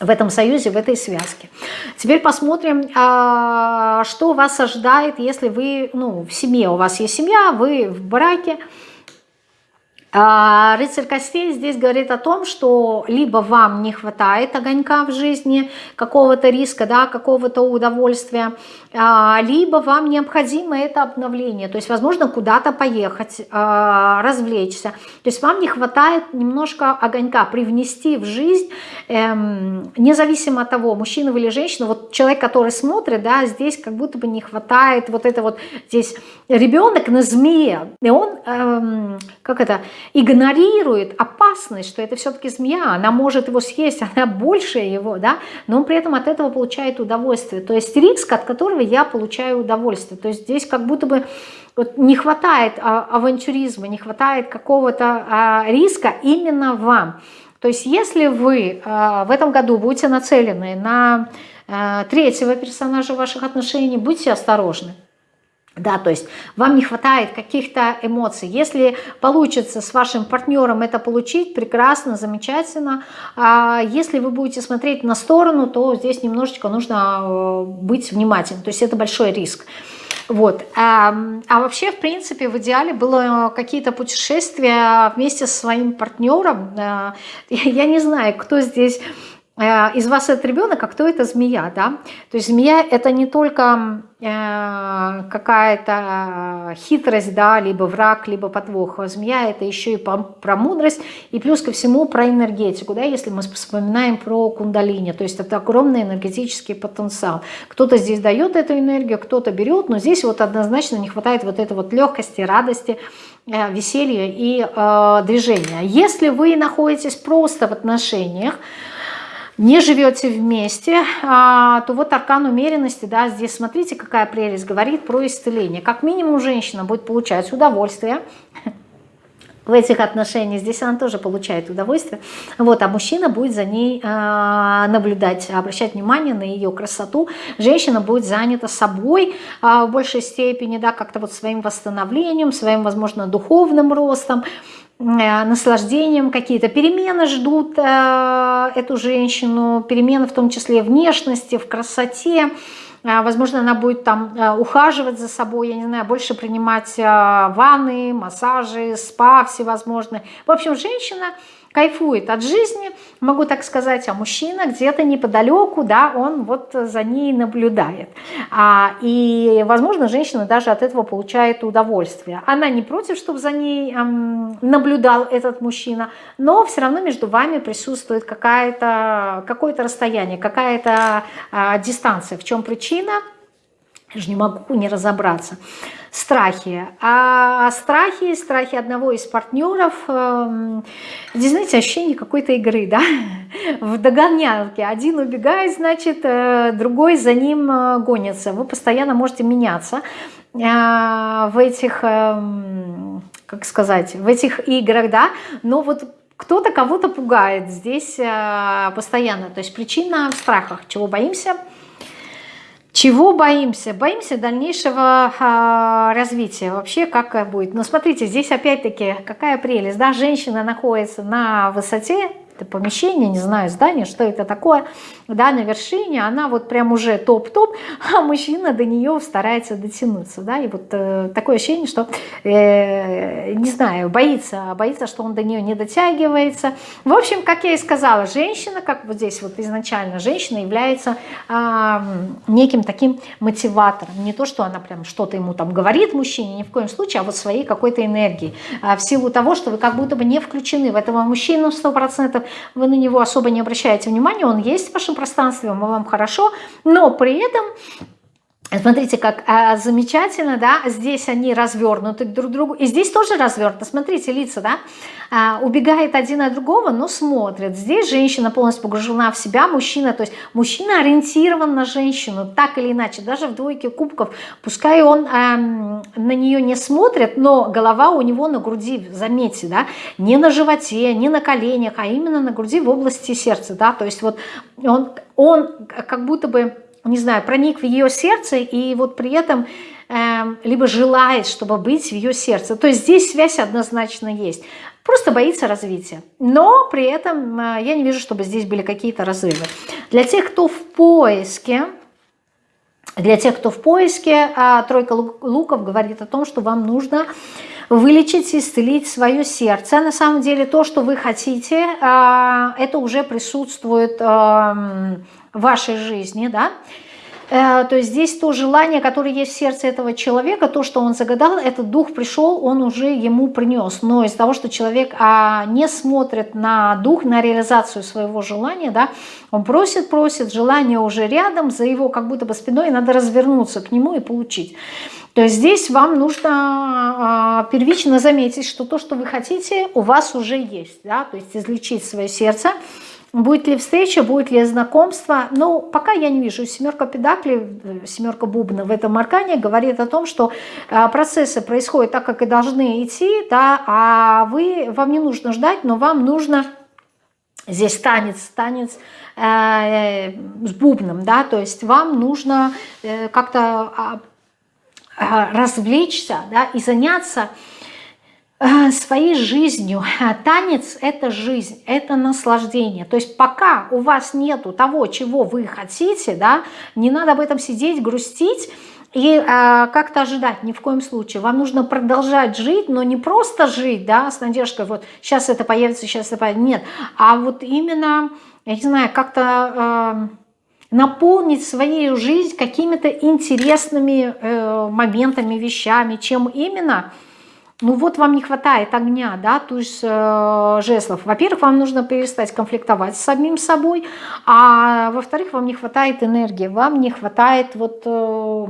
в этом союзе, в этой связке. Теперь посмотрим, а, что вас ожидает, если вы ну, в семье, у вас есть семья, вы в браке, рыцарь костей здесь говорит о том, что либо вам не хватает огонька в жизни, какого-то риска, да, какого-то удовольствия, а, либо вам необходимо это обновление, то есть, возможно, куда-то поехать, а, развлечься. То есть вам не хватает немножко огонька привнести в жизнь, эм, независимо от того, мужчина или женщина, вот человек, который смотрит, да, здесь как будто бы не хватает вот это вот, здесь ребенок на змее, и он, эм, как это, игнорирует опасность, что это все-таки змея, она может его съесть, она больше его, да, но он при этом от этого получает удовольствие. То есть риск, от которого я получаю удовольствие. То есть здесь как будто бы вот не хватает а, авантюризма, не хватает какого-то а, риска именно вам. То есть если вы а, в этом году будете нацелены на третьего персонажа ваших отношений, будьте осторожны. Да, то есть вам не хватает каких-то эмоций. Если получится с вашим партнером это получить, прекрасно, замечательно. А если вы будете смотреть на сторону, то здесь немножечко нужно э, быть внимательным. То есть это большой риск. Вот. А, а вообще, в принципе, в идеале было какие-то путешествия вместе со своим партнером. Э, я не знаю, кто здесь из вас этот ребенок, а кто это змея, да? То есть змея это не только э, какая-то хитрость, да, либо враг, либо подвох. Змея это еще и про мудрость, и плюс ко всему про энергетику, да, если мы вспоминаем про кундалини, то есть это огромный энергетический потенциал. Кто-то здесь дает эту энергию, кто-то берет, но здесь вот однозначно не хватает вот этой вот легкости, радости, э, веселья и э, движения. Если вы находитесь просто в отношениях, не живете вместе, а, то вот аркан умеренности, да, здесь смотрите, какая прелесть, говорит про исцеление. Как минимум женщина будет получать удовольствие в этих отношениях, здесь она тоже получает удовольствие, вот, а мужчина будет за ней э, наблюдать, обращать внимание на ее красоту, женщина будет занята собой э, в большей степени, да, как-то вот своим восстановлением, своим, возможно, духовным ростом, наслаждением какие-то перемены ждут э, эту женщину, перемены в том числе внешности, в красоте, э, Возможно, она будет там ухаживать за собой, я не знаю, больше принимать ванны, массажи, спа всевозможные. В общем, женщина кайфует от жизни, могу так сказать, а мужчина где-то неподалеку, да, он вот за ней наблюдает. А, и, возможно, женщина даже от этого получает удовольствие. Она не против, чтобы за ней эм, наблюдал этот мужчина, но все равно между вами присутствует какое-то расстояние, какая-то э, дистанция. В чем причина? Я же не могу не разобраться страхи. А страхи, страхи одного из партнеров, э, здесь, знаете, ощущение какой-то игры, да, в догонялке. Один убегает, значит, э, другой за ним э, гонится. Вы постоянно можете меняться в этих, как сказать, в этих играх, да, но вот кто-то кого-то пугает здесь постоянно. То есть причина в страхах. Чего боимся – чего боимся? Боимся дальнейшего э, развития. Вообще, как будет. Но смотрите, здесь опять-таки какая прелесть. Да? Женщина находится на высоте, это помещение, не знаю, здание, что это такое, да, на вершине, она вот прям уже топ-топ, а мужчина до нее старается дотянуться, да, и вот э, такое ощущение, что, э, не знаю, боится, боится, что он до нее не дотягивается. В общем, как я и сказала, женщина, как вот здесь вот изначально, женщина является э, неким таким мотиватором, не то, что она прям что-то ему там говорит мужчине, ни в коем случае, а вот своей какой-то энергии, а в силу того, что вы как будто бы не включены в этого мужчину 100%, вы на него особо не обращаете внимания, он есть в вашем пространстве, вам хорошо, но при этом Смотрите, как а, замечательно, да, здесь они развернуты друг к другу, и здесь тоже развернуто, смотрите, лица, да, а, убегает один от другого, но смотрит. Здесь женщина полностью погружена в себя, мужчина, то есть мужчина ориентирован на женщину, так или иначе, даже в двойке кубков, пускай он а, на нее не смотрит, но голова у него на груди, заметьте, да, не на животе, не на коленях, а именно на груди в области сердца, да, то есть вот он, он как будто бы не знаю, проник в ее сердце и вот при этом э, либо желает, чтобы быть в ее сердце. То есть здесь связь однозначно есть. Просто боится развития. Но при этом э, я не вижу, чтобы здесь были какие-то разрывы. Для тех, кто в поиске, для тех, кто в поиске, э, тройка луков говорит о том, что вам нужно вылечить, исцелить свое сердце. На самом деле то, что вы хотите, э, это уже присутствует эм, вашей жизни, да, э, то есть здесь то желание, которое есть в сердце этого человека, то, что он загадал, этот дух пришел, он уже ему принес. Но из-за того, что человек а, не смотрит на дух, на реализацию своего желания, да, он просит, просит, желание уже рядом, за его как будто бы спиной, надо развернуться к нему и получить. То есть здесь вам нужно а, первично заметить, что то, что вы хотите, у вас уже есть. Да? То есть излечить свое сердце, Будет ли встреча, будет ли знакомство? Ну, пока я не вижу. Семерка педакли, э, семерка бубна в этом аркане говорит о том, что э, процессы происходят так, как и должны идти, да, а вы, вам не нужно ждать, но вам нужно здесь танец, танец э, с бубном, да, то есть вам нужно э, как-то э, развлечься, да, и заняться э, своей жизнью. Танец – это жизнь, это наслаждение. То есть пока у вас нету того, чего вы хотите, да, не надо об этом сидеть, грустить, и э, как-то ожидать ни в коем случае. Вам нужно продолжать жить, но не просто жить, да, с надеждой, вот сейчас это появится, сейчас это появится. Нет, а вот именно, я не знаю, как-то... Э, наполнить свою жизнь какими-то интересными э, моментами, вещами, чем именно, ну вот вам не хватает огня, да, то есть э, жезлов. Во-первых, вам нужно перестать конфликтовать с самим собой, а во-вторых, вам не хватает энергии, вам не хватает вот... Э,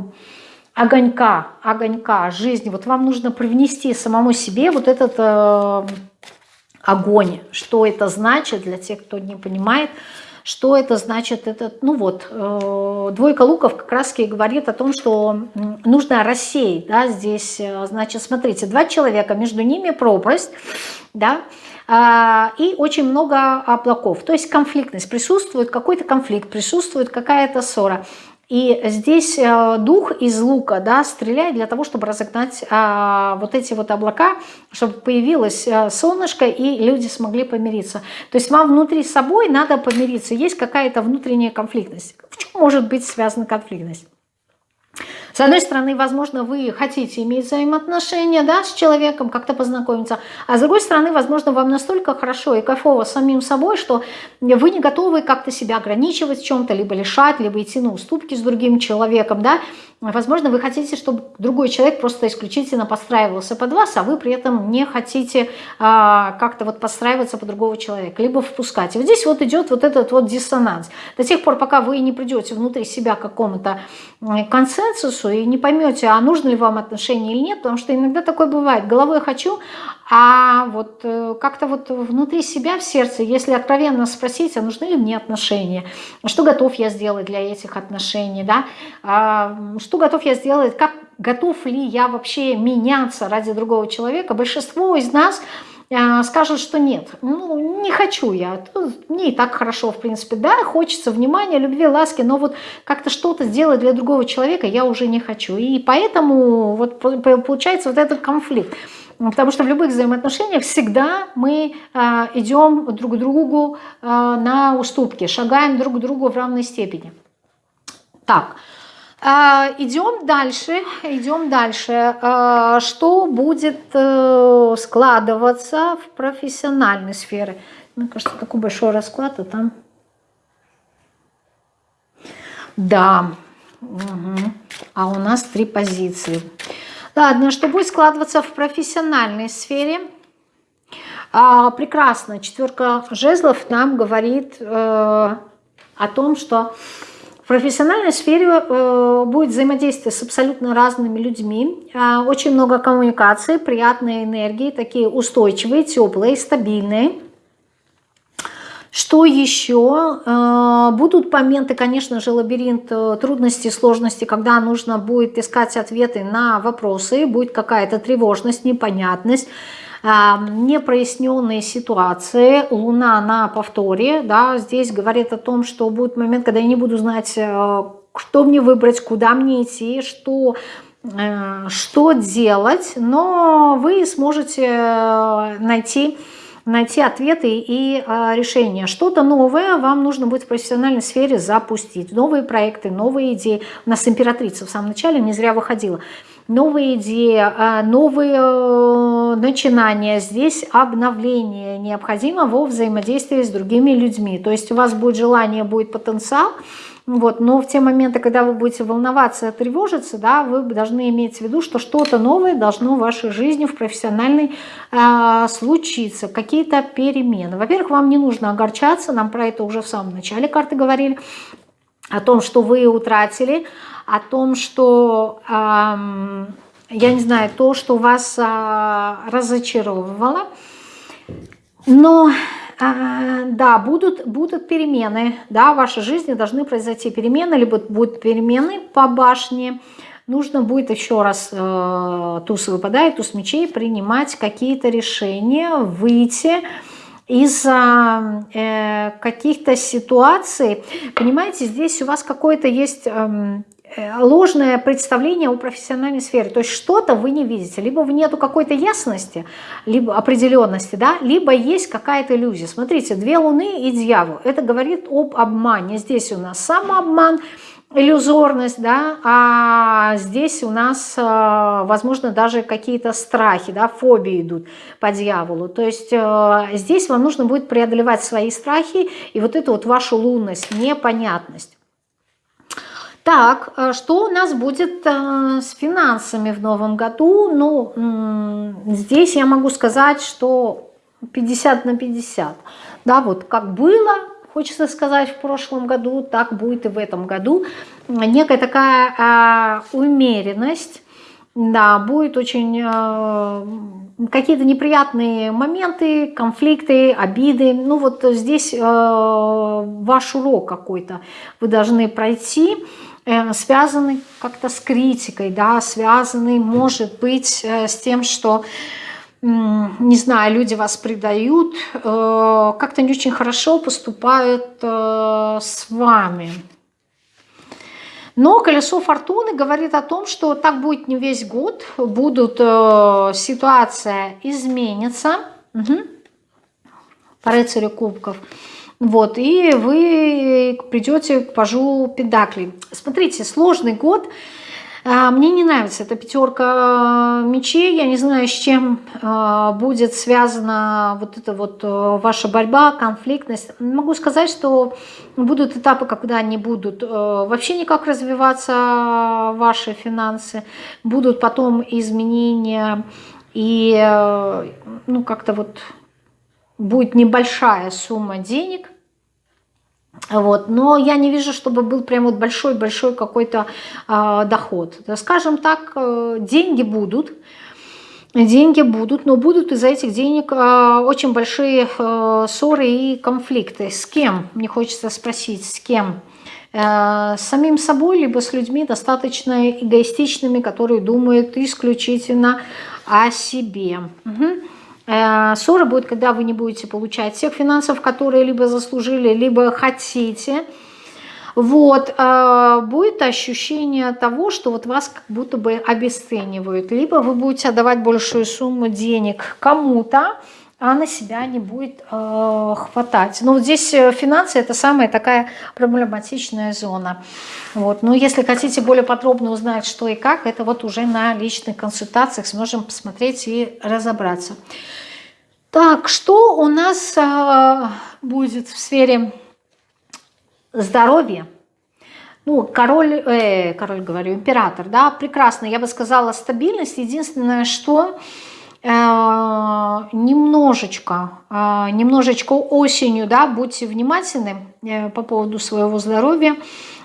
огонька, огонька жизни. Вот вам нужно привнести самому себе вот этот э, огонь. Что это значит для тех, кто не понимает – что это значит? Это, ну вот, э, двойка луков как раз и говорит о том, что нужно рассеять, да, здесь, э, значит, смотрите, два человека, между ними пропасть, да, а, и очень много облаков, то есть конфликтность, присутствует какой-то конфликт, присутствует какая-то ссора. И здесь э, дух из лука да, стреляет для того, чтобы разогнать а, вот эти вот облака, чтобы появилось а, солнышко и люди смогли помириться. То есть вам внутри собой надо помириться. Есть какая-то внутренняя конфликтность. В чем может быть связана конфликтность? С одной стороны, возможно, вы хотите иметь взаимоотношения да, с человеком, как-то познакомиться, а с другой стороны, возможно, вам настолько хорошо и кайфово самим собой, что вы не готовы как-то себя ограничивать в чем-то, либо лишать, либо идти на уступки с другим человеком, да, Возможно, вы хотите, чтобы другой человек просто исключительно подстраивался под вас, а вы при этом не хотите а, как-то вот подстраиваться под другого человека, либо впускать. И вот здесь вот идет вот этот вот диссонанс. До тех пор, пока вы не придете внутри себя какому-то консенсусу и не поймете, а нужно ли вам отношения или нет, потому что иногда такое бывает. Головой хочу, а вот э, как-то вот внутри себя, в сердце, если откровенно спросить, а нужны ли мне отношения, что готов я сделать для этих отношений, да, а, что готов я сделать, как готов ли я вообще меняться ради другого человека, большинство из нас э, скажут, что нет, ну, не хочу я, мне и так хорошо, в принципе, да, хочется внимания, любви, ласки, но вот как-то что-то сделать для другого человека я уже не хочу. И поэтому вот получается вот этот конфликт. Потому что в любых взаимоотношениях всегда мы э, идем друг к другу э, на уступки, шагаем друг к другу в равной степени. Так, идем дальше, идем дальше. Э, что будет э, складываться в профессиональной сфере? Мне кажется, такой большой расклад, а там... Да, угу. а у нас три позиции. Ладно, что будет складываться в профессиональной сфере? А, прекрасно. Четверка жезлов нам говорит э, о том, что в профессиональной сфере э, будет взаимодействие с абсолютно разными людьми, э, очень много коммуникации, приятные энергии, такие устойчивые, теплые, стабильные. Что еще? Э, будут моменты, конечно же, лабиринт э, трудностей, сложностей, когда нужно будет искать ответы на вопросы, будет какая-то тревожность, непонятность, непроясненные ситуации, Луна на повторе, да, здесь говорит о том, что будет момент, когда я не буду знать, что мне выбрать, куда мне идти, что что делать, но вы сможете найти найти ответы и э, решения. Что-то новое вам нужно будет в профессиональной сфере запустить. Новые проекты, новые идеи. У нас императрица в самом начале не зря выходила. Новые идеи, э, новые э, начинания. Здесь обновление необходимо во взаимодействии с другими людьми. То есть у вас будет желание, будет потенциал, вот, но в те моменты, когда вы будете волноваться, тревожиться, да, вы должны иметь в виду, что что-то новое должно в вашей жизни, в профессиональной э, случиться, какие-то перемены. Во-первых, вам не нужно огорчаться, нам про это уже в самом начале карты говорили, о том, что вы утратили, о том, что, я не знаю, то, что вас э, разочаровывало. Но а, да, будут, будут перемены, да, в вашей жизни должны произойти перемены, либо будут перемены по башне, нужно будет еще раз, э, туз выпадает, туз мечей, принимать какие-то решения, выйти из э, каких-то ситуаций. Понимаете, здесь у вас какой-то есть... Э, ложное представление о профессиональной сфере. То есть что-то вы не видите. Либо нету какой-то ясности, либо определенности, да, либо есть какая-то иллюзия. Смотрите, две луны и дьявол. Это говорит об обмане. Здесь у нас самообман, иллюзорность, да, а здесь у нас, э, возможно, даже какие-то страхи, да, фобии идут по дьяволу. То есть э, здесь вам нужно будет преодолевать свои страхи и вот эту вот вашу лунность, непонятность. Так, э, что у нас будет э, с финансами в новом году? Ну, здесь я могу сказать, что 50 на 50. Да, вот как было, хочется сказать, в прошлом году, так будет и в этом году. Некая такая э, умеренность, да, будет очень э, какие-то неприятные моменты, конфликты, обиды. Ну вот здесь э, ваш урок какой-то вы должны пройти. Э, связанный как-то с критикой, да, связанный, может быть, э, с тем, что, не знаю, люди вас предают, э, как-то не очень хорошо поступают с вами. Но колесо фортуны говорит о том, что так будет не весь год, будут, ситуация изменится. Угу. По рыцарю кубков. Вот, и вы придете к пажу педаклей. Смотрите, сложный год. А, мне не нравится эта пятерка мечей. Я не знаю, с чем а, будет связана вот эта вот э, ваша борьба, конфликтность. Могу сказать, что будут этапы, когда они будут э, вообще никак развиваться, ваши финансы. Будут потом изменения и э, ну как-то вот будет небольшая сумма денег, вот, но я не вижу, чтобы был прям вот большой-большой какой-то э, доход. Скажем так, э, деньги будут, деньги будут, но будут из-за этих денег э, очень большие э, ссоры и конфликты. С кем? Мне хочется спросить, с кем? Э, с самим собой, либо с людьми достаточно эгоистичными, которые думают исключительно о себе. Угу. Э, ссора будет, когда вы не будете получать тех финансов, которые либо заслужили, либо хотите. Вот, э, будет ощущение того, что вот вас как будто бы обесценивают. Либо вы будете отдавать большую сумму денег кому-то, а на себя не будет э, хватать. Но вот здесь финансы это самая такая проблематичная зона. Вот. Но если хотите более подробно узнать, что и как, это вот уже на личных консультациях сможем посмотреть и разобраться. Так, что у нас а, будет в сфере здоровья? Ну, король, э, король, говорю, император, да, прекрасно, я бы сказала, стабильность. Единственное, что э, немножечко, э, немножечко осенью, да, будьте внимательны э, по поводу своего здоровья,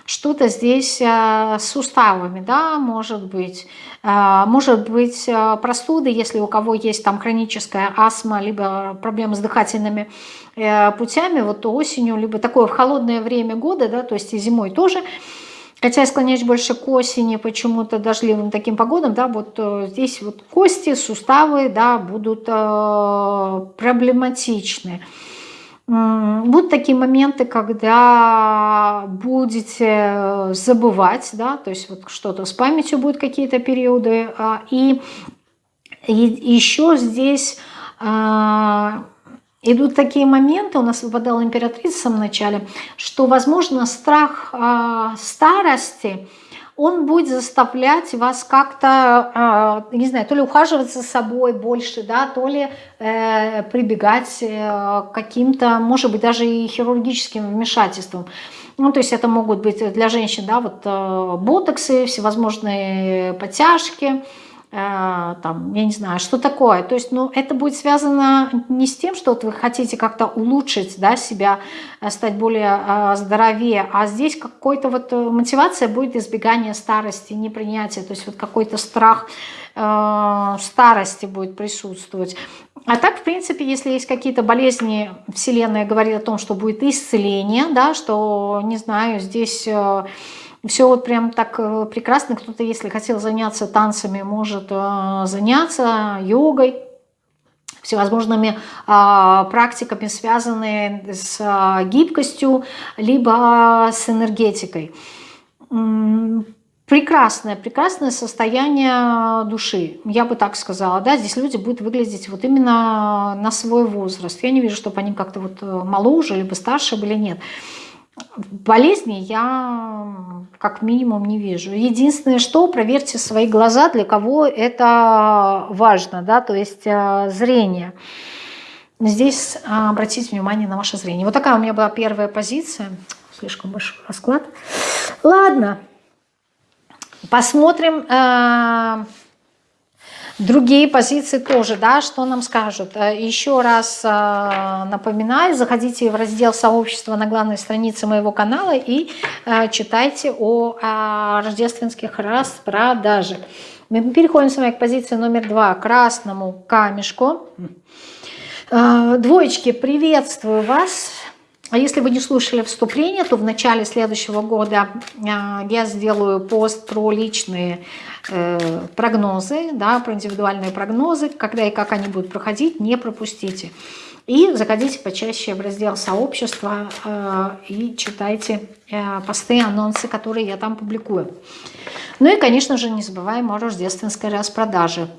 что-то здесь э, с суставами, да, может быть, э, может быть э, простуды, если у кого есть там хроническая астма, либо проблемы с дыхательными путями, вот осенью, либо такое в холодное время года, да, то есть и зимой тоже, Хотя я склоняюсь больше к осени, почему-то дождливым таким погодам, да, вот здесь вот кости, суставы, да, будут э, проблематичны. Будут такие моменты, когда будете забывать, да, то есть вот что-то с памятью будут какие-то периоды. А, и, еще здесь а, идут такие моменты, у нас выпадала императрица в самом начале, что, возможно, страх а, старости – он будет заставлять вас как-то, э, не знаю, то ли ухаживать за собой больше, да, то ли э, прибегать э, к каким-то, может быть, даже и хирургическим вмешательствам. Ну, то есть это могут быть для женщин, да, вот э, ботоксы, всевозможные подтяжки, Э, там, я не знаю, что такое. То есть, ну, это будет связано не с тем, что вот вы хотите как-то улучшить, да, себя, э, стать более э, здоровее, а здесь какой-то вот мотивация будет избегание старости, непринятие, то есть вот какой-то страх э, старости будет присутствовать. А так, в принципе, если есть какие-то болезни, Вселенная говорит о том, что будет исцеление, да, что, не знаю, здесь... Э, все вот прям так э, прекрасно. Кто-то, если хотел заняться танцами, может э, заняться йогой, всевозможными а, практиками, связанные с а, гибкостью, либо с энергетикой. прекрасное, прекрасное состояние души, я бы так сказала, да, здесь люди будут выглядеть вот именно на свой возраст. Я не вижу, чтобы они как-то вот э, моложе, либо старше были, нет. Болезни я как минимум не вижу. Единственное, что проверьте свои глаза, для кого это важно, да, то есть э, зрение. Здесь а, обратите внимание на ваше зрение. Вот такая у меня была первая позиция. Слишком большой расклад. Ладно. Посмотрим э, другие позиции тоже, да, что нам скажут. Э, еще раз э, напоминаю, заходите в раздел сообщества на главной странице моего канала и э, читайте о, рождественских распродажах. Мы переходим с вами к позиции номер два, красному камешку. Двоечки, приветствую вас. А если вы не слушали вступление, то в начале следующего года я сделаю пост про личные прогнозы, да, про индивидуальные прогнозы, когда и как они будут проходить, не пропустите. И заходите почаще в раздел сообщества э, и читайте э, посты, анонсы, которые я там публикую. Ну и, конечно же, не забываем о рождественской распродаже.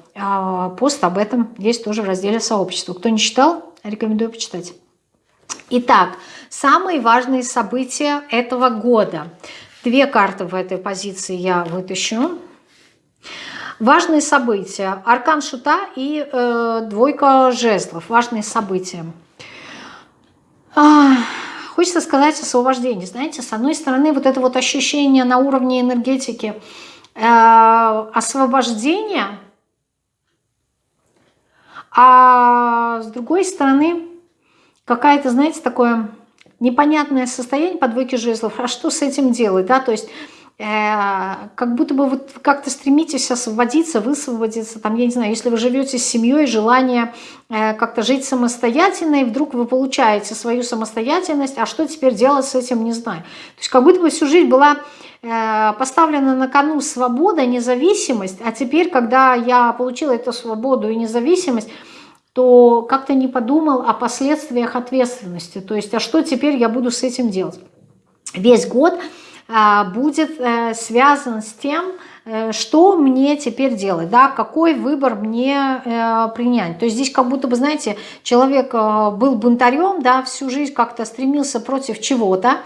Пост об этом есть тоже в разделе сообщества. Кто не читал, рекомендую почитать. Итак, самые важные события этого года. Две карты в этой позиции я вытащу. Важные события. Аркан Шута и э, двойка жезлов. Важные события. А, хочется сказать освобождение. Знаете, с одной стороны, вот это вот ощущение на уровне энергетики э, освобождения, а с другой стороны, какая-то, знаете, такое непонятное состояние по двойке жезлов. А что с этим делать, да? То есть как будто бы вот как-то стремитесь освободиться, высвободиться, там, я не знаю, если вы живете с семьей, желание э, как-то жить самостоятельно, и вдруг вы получаете свою самостоятельность, а что теперь делать с этим, не знаю. То есть как будто бы всю жизнь была э, поставлена на кону свобода, независимость, а теперь, когда я получила эту свободу и независимость, то как-то не подумал о последствиях ответственности. То есть, а что теперь я буду с этим делать? Весь год будет а, связан с тем, а, что мне теперь делать, да, какой выбор мне а, принять. То есть здесь как будто бы, знаете, человек а, был бунтарем, да, всю жизнь как-то стремился против чего-то,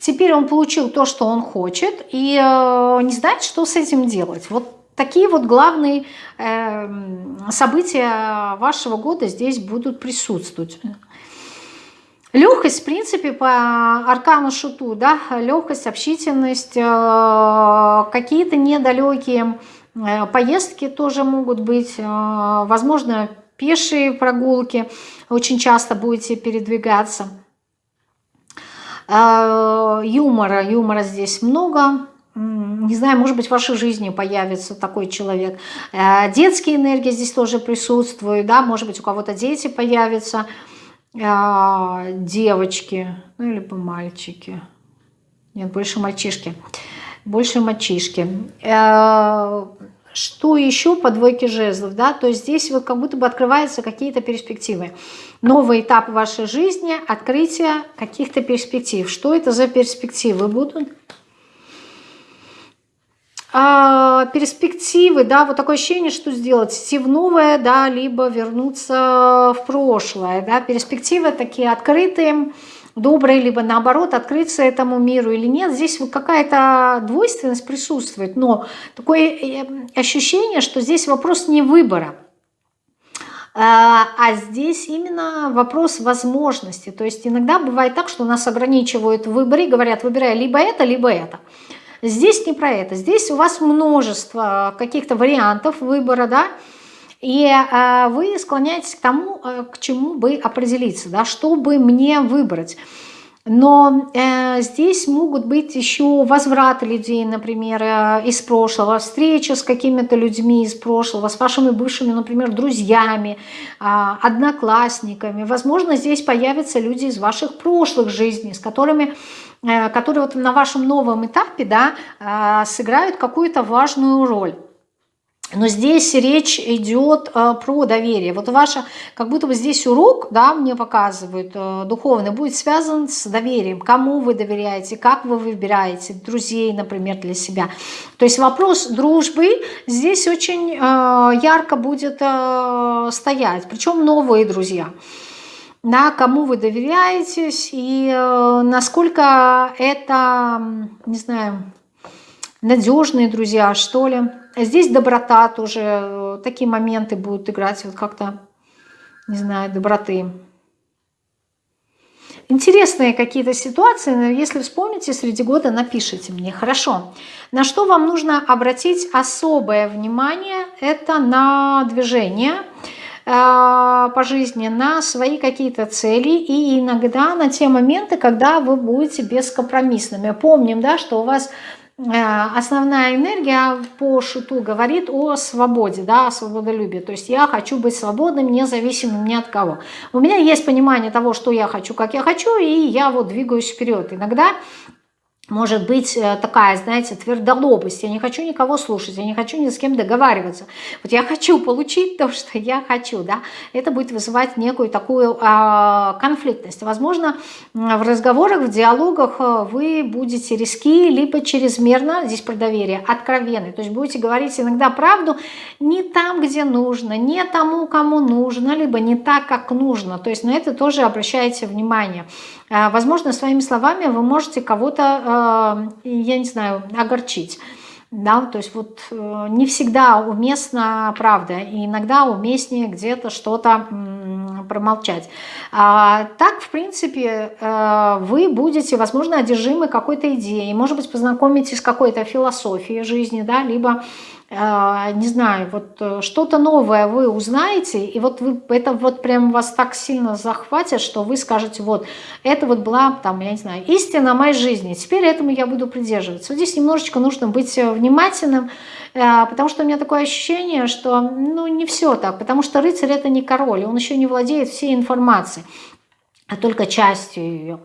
Теперь он получил то, что он хочет, и э, не знает, что с этим делать. Вот Такие вот главные э, события вашего года здесь будут присутствовать. Легкость, в принципе, по аркану шуту, да, легкость, общительность, э, какие-то недалекие э, поездки тоже могут быть, э, возможно, пешие прогулки, очень часто будете передвигаться. Юмора, юмора здесь много, не знаю, может быть, в вашей жизни появится такой человек. Детские энергии здесь тоже присутствуют, да, может быть, у кого-то дети появятся, э, девочки, ну, либо мальчики. Нет, больше мальчишки. Больше мальчишки. Э, что еще по двойке жезлов, да, то есть здесь вот как будто бы открываются какие-то перспективы. Новый этап вашей жизни, открытие каких-то перспектив. Что это за перспективы будут? А, перспективы, да, вот такое ощущение, что сделать, идти в новое, да, либо вернуться в прошлое, да, перспективы такие открытые, добрые, либо наоборот открыться этому миру или нет. Здесь вот какая-то двойственность присутствует, но такое э, ощущение, что здесь вопрос не выбора, а, а здесь именно вопрос возможности. То есть иногда бывает так, что нас ограничивают в выборе, говорят, выбирай либо это, либо это. Здесь не про это. Здесь у вас множество каких-то вариантов выбора, да, и э, вы склоняетесь к тому, э, к чему бы определиться, да, чтобы мне выбрать. Но э, здесь могут быть еще возвраты людей, например, э, из прошлого, встреча с какими-то людьми из прошлого, с вашими бывшими, например, друзьями, э, одноклассниками. Возможно, здесь появятся люди из ваших прошлых жизней, с которыми Э, которые вот на вашем новом этапе да, э, сыграют какую-то важную роль. но здесь речь идет э, про доверие. Вот ваша, как будто бы здесь урок, да, мне показывают, э, духовный, будет связан с доверием. Кому вы доверяете, как вы выбираете друзей, например, для себя. То есть вопрос дружбы здесь очень э, ярко будет э, стоять. Причем новые друзья. Да, кому вы доверяетесь и э, насколько это, не знаю, надежные друзья, что ли. Здесь доброта тоже, э, такие моменты будут играть, вот как-то, не знаю, доброты. Интересные какие-то ситуации, если вспомните, среди года напишите мне. Хорошо. На что вам нужно обратить особое внимание? Это на движение по жизни, на свои какие-то цели и иногда на те моменты, когда вы будете бескомпромиссными. Помним, да, что у вас Э, основная энергия по шуту говорит о свободе, да, о свободолюбии. То есть я хочу быть свободным, независимым ни от кого. У меня есть понимание того, что я хочу, как я хочу, и я вот двигаюсь вперед. Иногда может быть э, такая, знаете, твердолобость. Я не хочу никого слушать, я не хочу ни с кем договариваться. Вот я хочу получить то, что я хочу, да. Это будет вызывать некую такую э, конфликтность. Возможно, в разговорах, в диалогах э, вы будете риски, либо чрезмерно, здесь про доверие, откровенны. То есть будете говорить иногда правду не там, где нужно, не тому, кому нужно, либо не так, как нужно. То есть на это тоже обращайте внимание. Э, возможно, своими словами вы можете кого-то, э, я не знаю, огорчить. Да, то есть вот э, не всегда уместна правда, и иногда уместнее где-то что-то промолчать. А, так, в принципе, вы будете, возможно, одержимы какой-то идеей, может быть, познакомитесь с какой-то философией жизни, да, либо а, не знаю, вот э, что-то новое вы узнаете, и вот вы, это вот прям вас так сильно захватит, что вы скажете, вот, это вот была, там, я не знаю, истина моей жизни, теперь этому я буду придерживаться. Вот здесь немножечко нужно быть э, внимательным, э, потому что у меня такое ощущение, что, ну, не все так, потому что рыцарь это не король, он еще не владеет всей информацией, а только частью ее.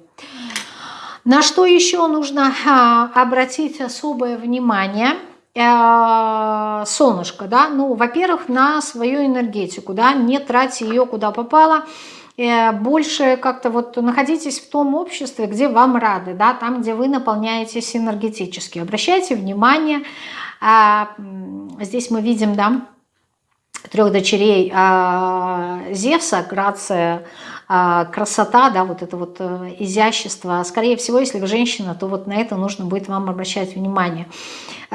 На что еще нужно а, обратить особое внимание – солнышко, да, ну, во-первых, на свою энергетику, да, не тратьте ее куда попало, э, больше как-то вот находитесь в том обществе, где вам рады, да, там, где вы наполняетесь энергетически. Обращайте внимание, а, здесь мы видим, да, трех дочерей а, Зевса, Грация, красота, да, вот это вот э, изящество. Скорее всего, если вы женщина, то вот на это нужно будет вам обращать внимание.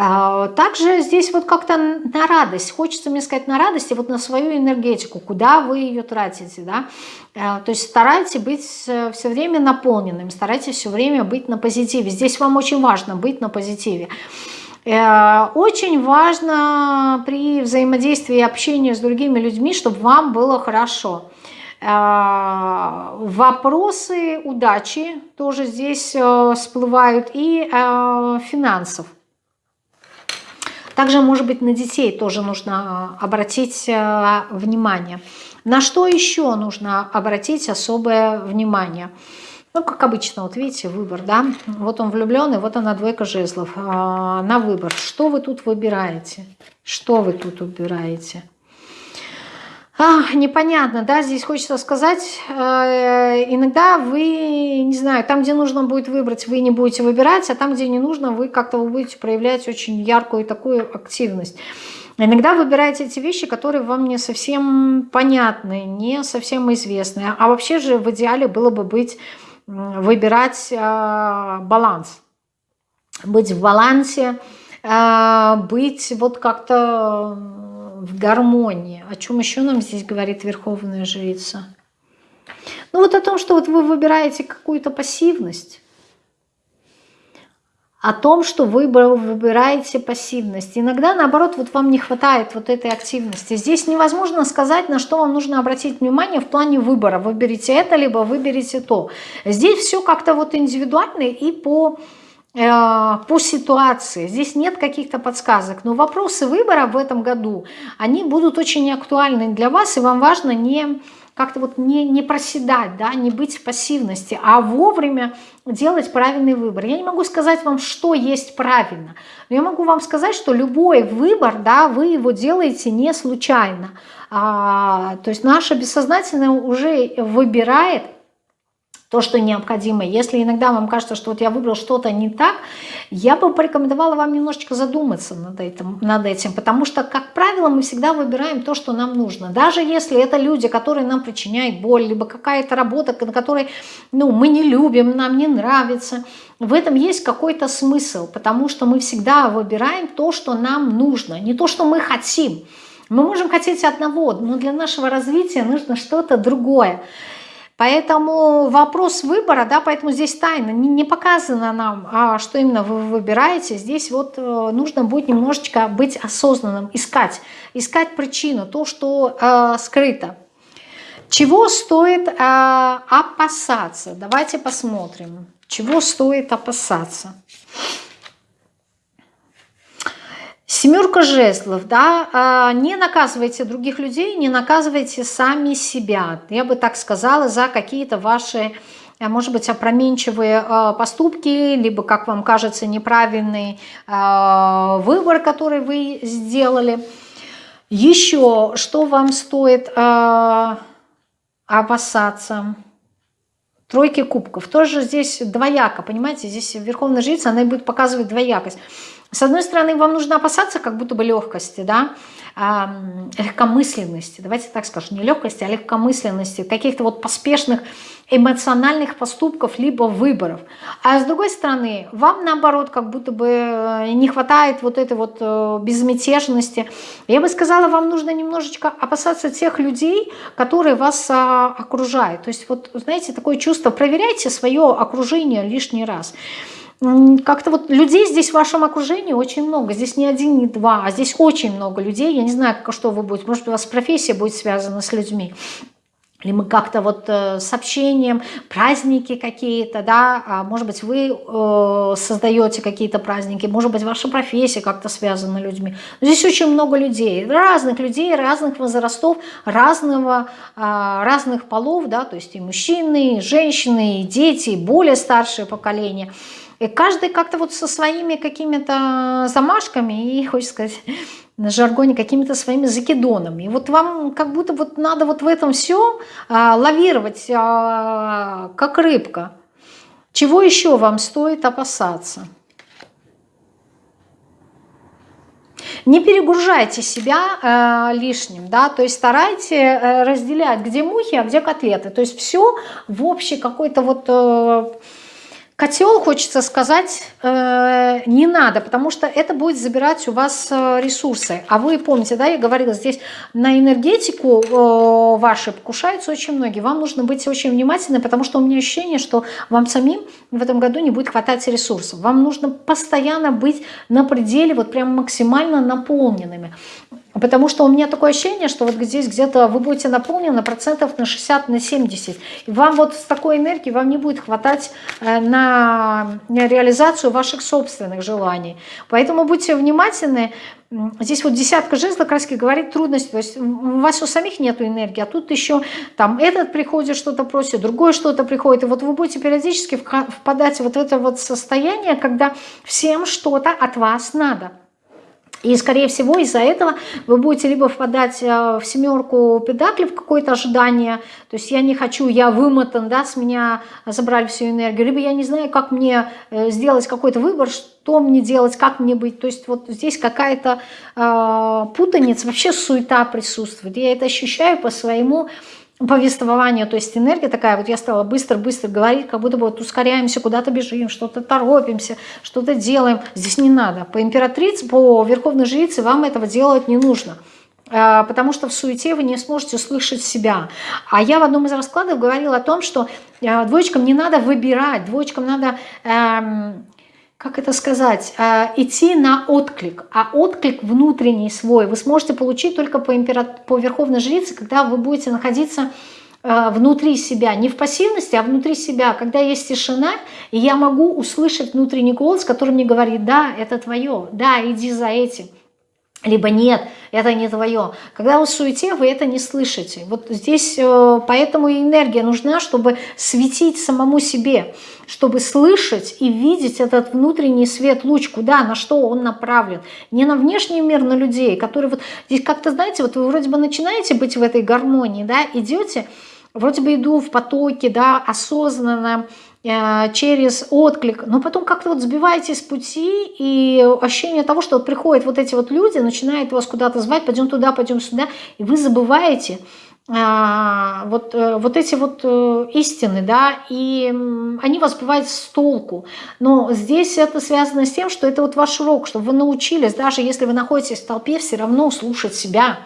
А, также здесь вот как-то на радость, хочется мне сказать на радость и вот на свою энергетику, куда вы ее тратите, да. А, то есть старайтесь быть э, все время наполненным, старайтесь все время быть на позитиве. Здесь вам очень важно быть на позитиве. Э, очень важно при взаимодействии и общении с другими людьми, чтобы вам было хорошо. Э, вопросы удачи тоже здесь э, всплывают и э, финансов. Также, может быть, на детей тоже нужно обратить внимание. На что еще нужно обратить особое внимание? Ну, как обычно, вот видите, выбор, да? Вот он влюбленный, вот она двойка жезлов. На выбор. Что вы тут выбираете? Что вы тут выбираете? А, непонятно, да, здесь хочется сказать, э, иногда вы, не знаю, там, где нужно будет выбрать, вы не будете выбирать, а там, где не нужно, вы как-то будете проявлять очень яркую такую активность. Иногда выбираете эти вещи, которые вам не совсем понятны, не совсем известны. А вообще же в идеале было бы быть, выбирать э, баланс. Быть в балансе, э, быть вот как-то в гармонии. О чем еще нам здесь говорит Верховная Жрица? Ну вот о том, что вот вы выбираете какую-то пассивность, о том, что вы выбираете пассивность. Иногда, наоборот, вот вам не хватает вот этой активности. Здесь невозможно сказать, на что вам нужно обратить внимание в плане выбора. Выберите это, либо выберите то. Здесь все как-то вот индивидуально и по по ситуации. Здесь нет каких-то подсказок. Но вопросы выбора в этом году, они будут очень актуальны для вас, и вам важно не как-то вот не, не проседать, да, не быть в пассивности, а вовремя делать правильный выбор. Я не могу сказать вам, что есть правильно, но я могу вам сказать, что любой выбор, да, вы его делаете не случайно. А, то есть наше бессознательное уже выбирает то, что необходимо. Если иногда вам кажется, что вот я выбрал что-то не так, я бы порекомендовала вам немножечко задуматься над этим, над этим, потому что, как правило, мы всегда выбираем то, что нам нужно. Даже если это люди, которые нам причиняют боль, либо какая-то работа, на которой ну, мы не любим, нам не нравится, в этом есть какой-то смысл, потому что мы всегда выбираем то, что нам нужно, не то, что мы хотим. Мы можем хотеть одного, но для нашего развития нужно что-то другое. Поэтому вопрос выбора, да, поэтому здесь тайна, не, не показано нам, а что именно вы выбираете. Здесь вот э, нужно будет немножечко быть осознанным, искать, искать причину, то, что э, скрыто. Чего стоит э, опасаться? Давайте посмотрим. Чего стоит опасаться? Семерка жезлов, да, а, не наказывайте других людей, не наказывайте сами себя. Я бы так сказала, за какие-то ваши, а, может быть, опроменчивые а, поступки, либо, как вам кажется, неправильный выбор, который вы сделали. Еще, что вам стоит опасаться? Тройки кубков. Тоже здесь двояко, понимаете? Здесь верховная жрица, она будет показывать двоякость. С одной стороны, вам нужно опасаться как будто бы легкости, да, легкомысленности, давайте так скажем, не легкости, а легкомысленности, каких-то вот поспешных эмоциональных поступков, либо выборов. А с другой стороны, вам наоборот как будто бы э, не хватает вот этой вот э, безмятежности. Я бы сказала, вам нужно немножечко опасаться тех людей, которые вас а, окружают. То есть вот, знаете, такое чувство, проверяйте свое окружение лишний раз как-то вот людей здесь в вашем окружении очень много. Здесь не один, не два, а здесь очень много людей. Я не знаю, что вы будете. Может, у вас профессия будет связана с людьми. Или мы как-то вот э, с общением, праздники какие-то, да, а может быть, вы э, создаете какие-то праздники, может быть, ваша профессия как-то связана с людьми. Но здесь очень много людей, разных людей, разных возрастов, разного, э, разных полов, да, то есть и мужчины, и женщины, и дети, и более старшее поколение – и каждый как-то вот со своими какими-то замашками и, хочется сказать, на жаргоне какими-то своими закидонами. И вот вам как будто вот надо вот в этом все а, лавировать, а, как рыбка. Чего еще вам стоит опасаться? Не перегружайте себя э, лишним, да, то есть старайте э, разделять, где мухи, а где котлеты. То есть все в общей какой-то вот... Э, Котел, хочется сказать, э, не надо, потому что это будет забирать у вас э, ресурсы. А вы помните, да, я говорила, здесь на энергетику э, ваши покушаются очень многие. Вам нужно быть очень внимательны, потому что у меня ощущение, что вам самим в этом году не будет хватать ресурсов. Вам нужно постоянно быть на пределе, вот прям максимально наполненными. Потому что у меня такое ощущение, что вот здесь где-то вы будете наполнены процентов на 60, на 70. И вам вот с такой энергией вам не будет хватать э, на реализацию ваших собственных желаний. Поэтому будьте внимательны. Здесь вот десятка жезлов как раз говорит трудности. То есть у вас у самих нет энергии, а тут еще там этот приходит, что-то просит, другой что-то приходит. И вот вы будете периодически впадать вот в это вот состояние, когда всем что-то от вас надо. И, скорее всего, из-за этого вы будете либо впадать э, в семерку педакли, в какое-то ожидание, то есть я не хочу, я вымотан, да, с меня забрали всю энергию, либо я не знаю, как мне э, сделать какой-то выбор, что мне делать, как мне быть. То есть вот здесь какая-то э, путаница, вообще суета присутствует. Я это ощущаю по своему повествованию, то есть энергия такая, вот я стала быстро-быстро говорить, как будто бы вот ускоряемся, куда-то бежим, что-то торопимся, что-то делаем. Здесь не надо. По императрице, по верховной жрице вам этого делать не нужно а, потому что в суете вы не сможете услышать себя. А я в одном из раскладов говорила о том, что а, двоечкам не надо выбирать, двоечкам надо эм, как это сказать, э, идти на отклик. А отклик внутренний свой вы сможете получить только по, императ... по Верховной Жрице, когда вы будете находиться э, внутри себя, не в пассивности, а внутри себя, когда есть тишина, и я могу услышать внутренний голос, который мне говорит, да, это твое, да, иди за этим. Либо нет, это не твое. Когда вы в суете, вы это не слышите. Вот здесь э, поэтому и энергия нужна, чтобы светить самому себе, чтобы слышать и видеть этот внутренний свет, луч, куда, на что он направлен. Не на внешний мир, на людей, которые вот здесь как-то, знаете, вот вы вроде бы начинаете быть в этой гармонии, да, идете, вроде бы иду в потоке, да, осознанно, через отклик, но потом как-то вот сбиваетесь с пути, и ощущение того, что вот приходят вот эти вот люди, начинают вас куда-то звать, пойдем туда, пойдем сюда, и вы забываете а, вот, э, вот эти вот э, истины, да, и они вас бывают с толку. Но здесь это связано с тем, что это вот ваш урок, чтобы вы научились, даже если вы находитесь в толпе, все равно слушать себя,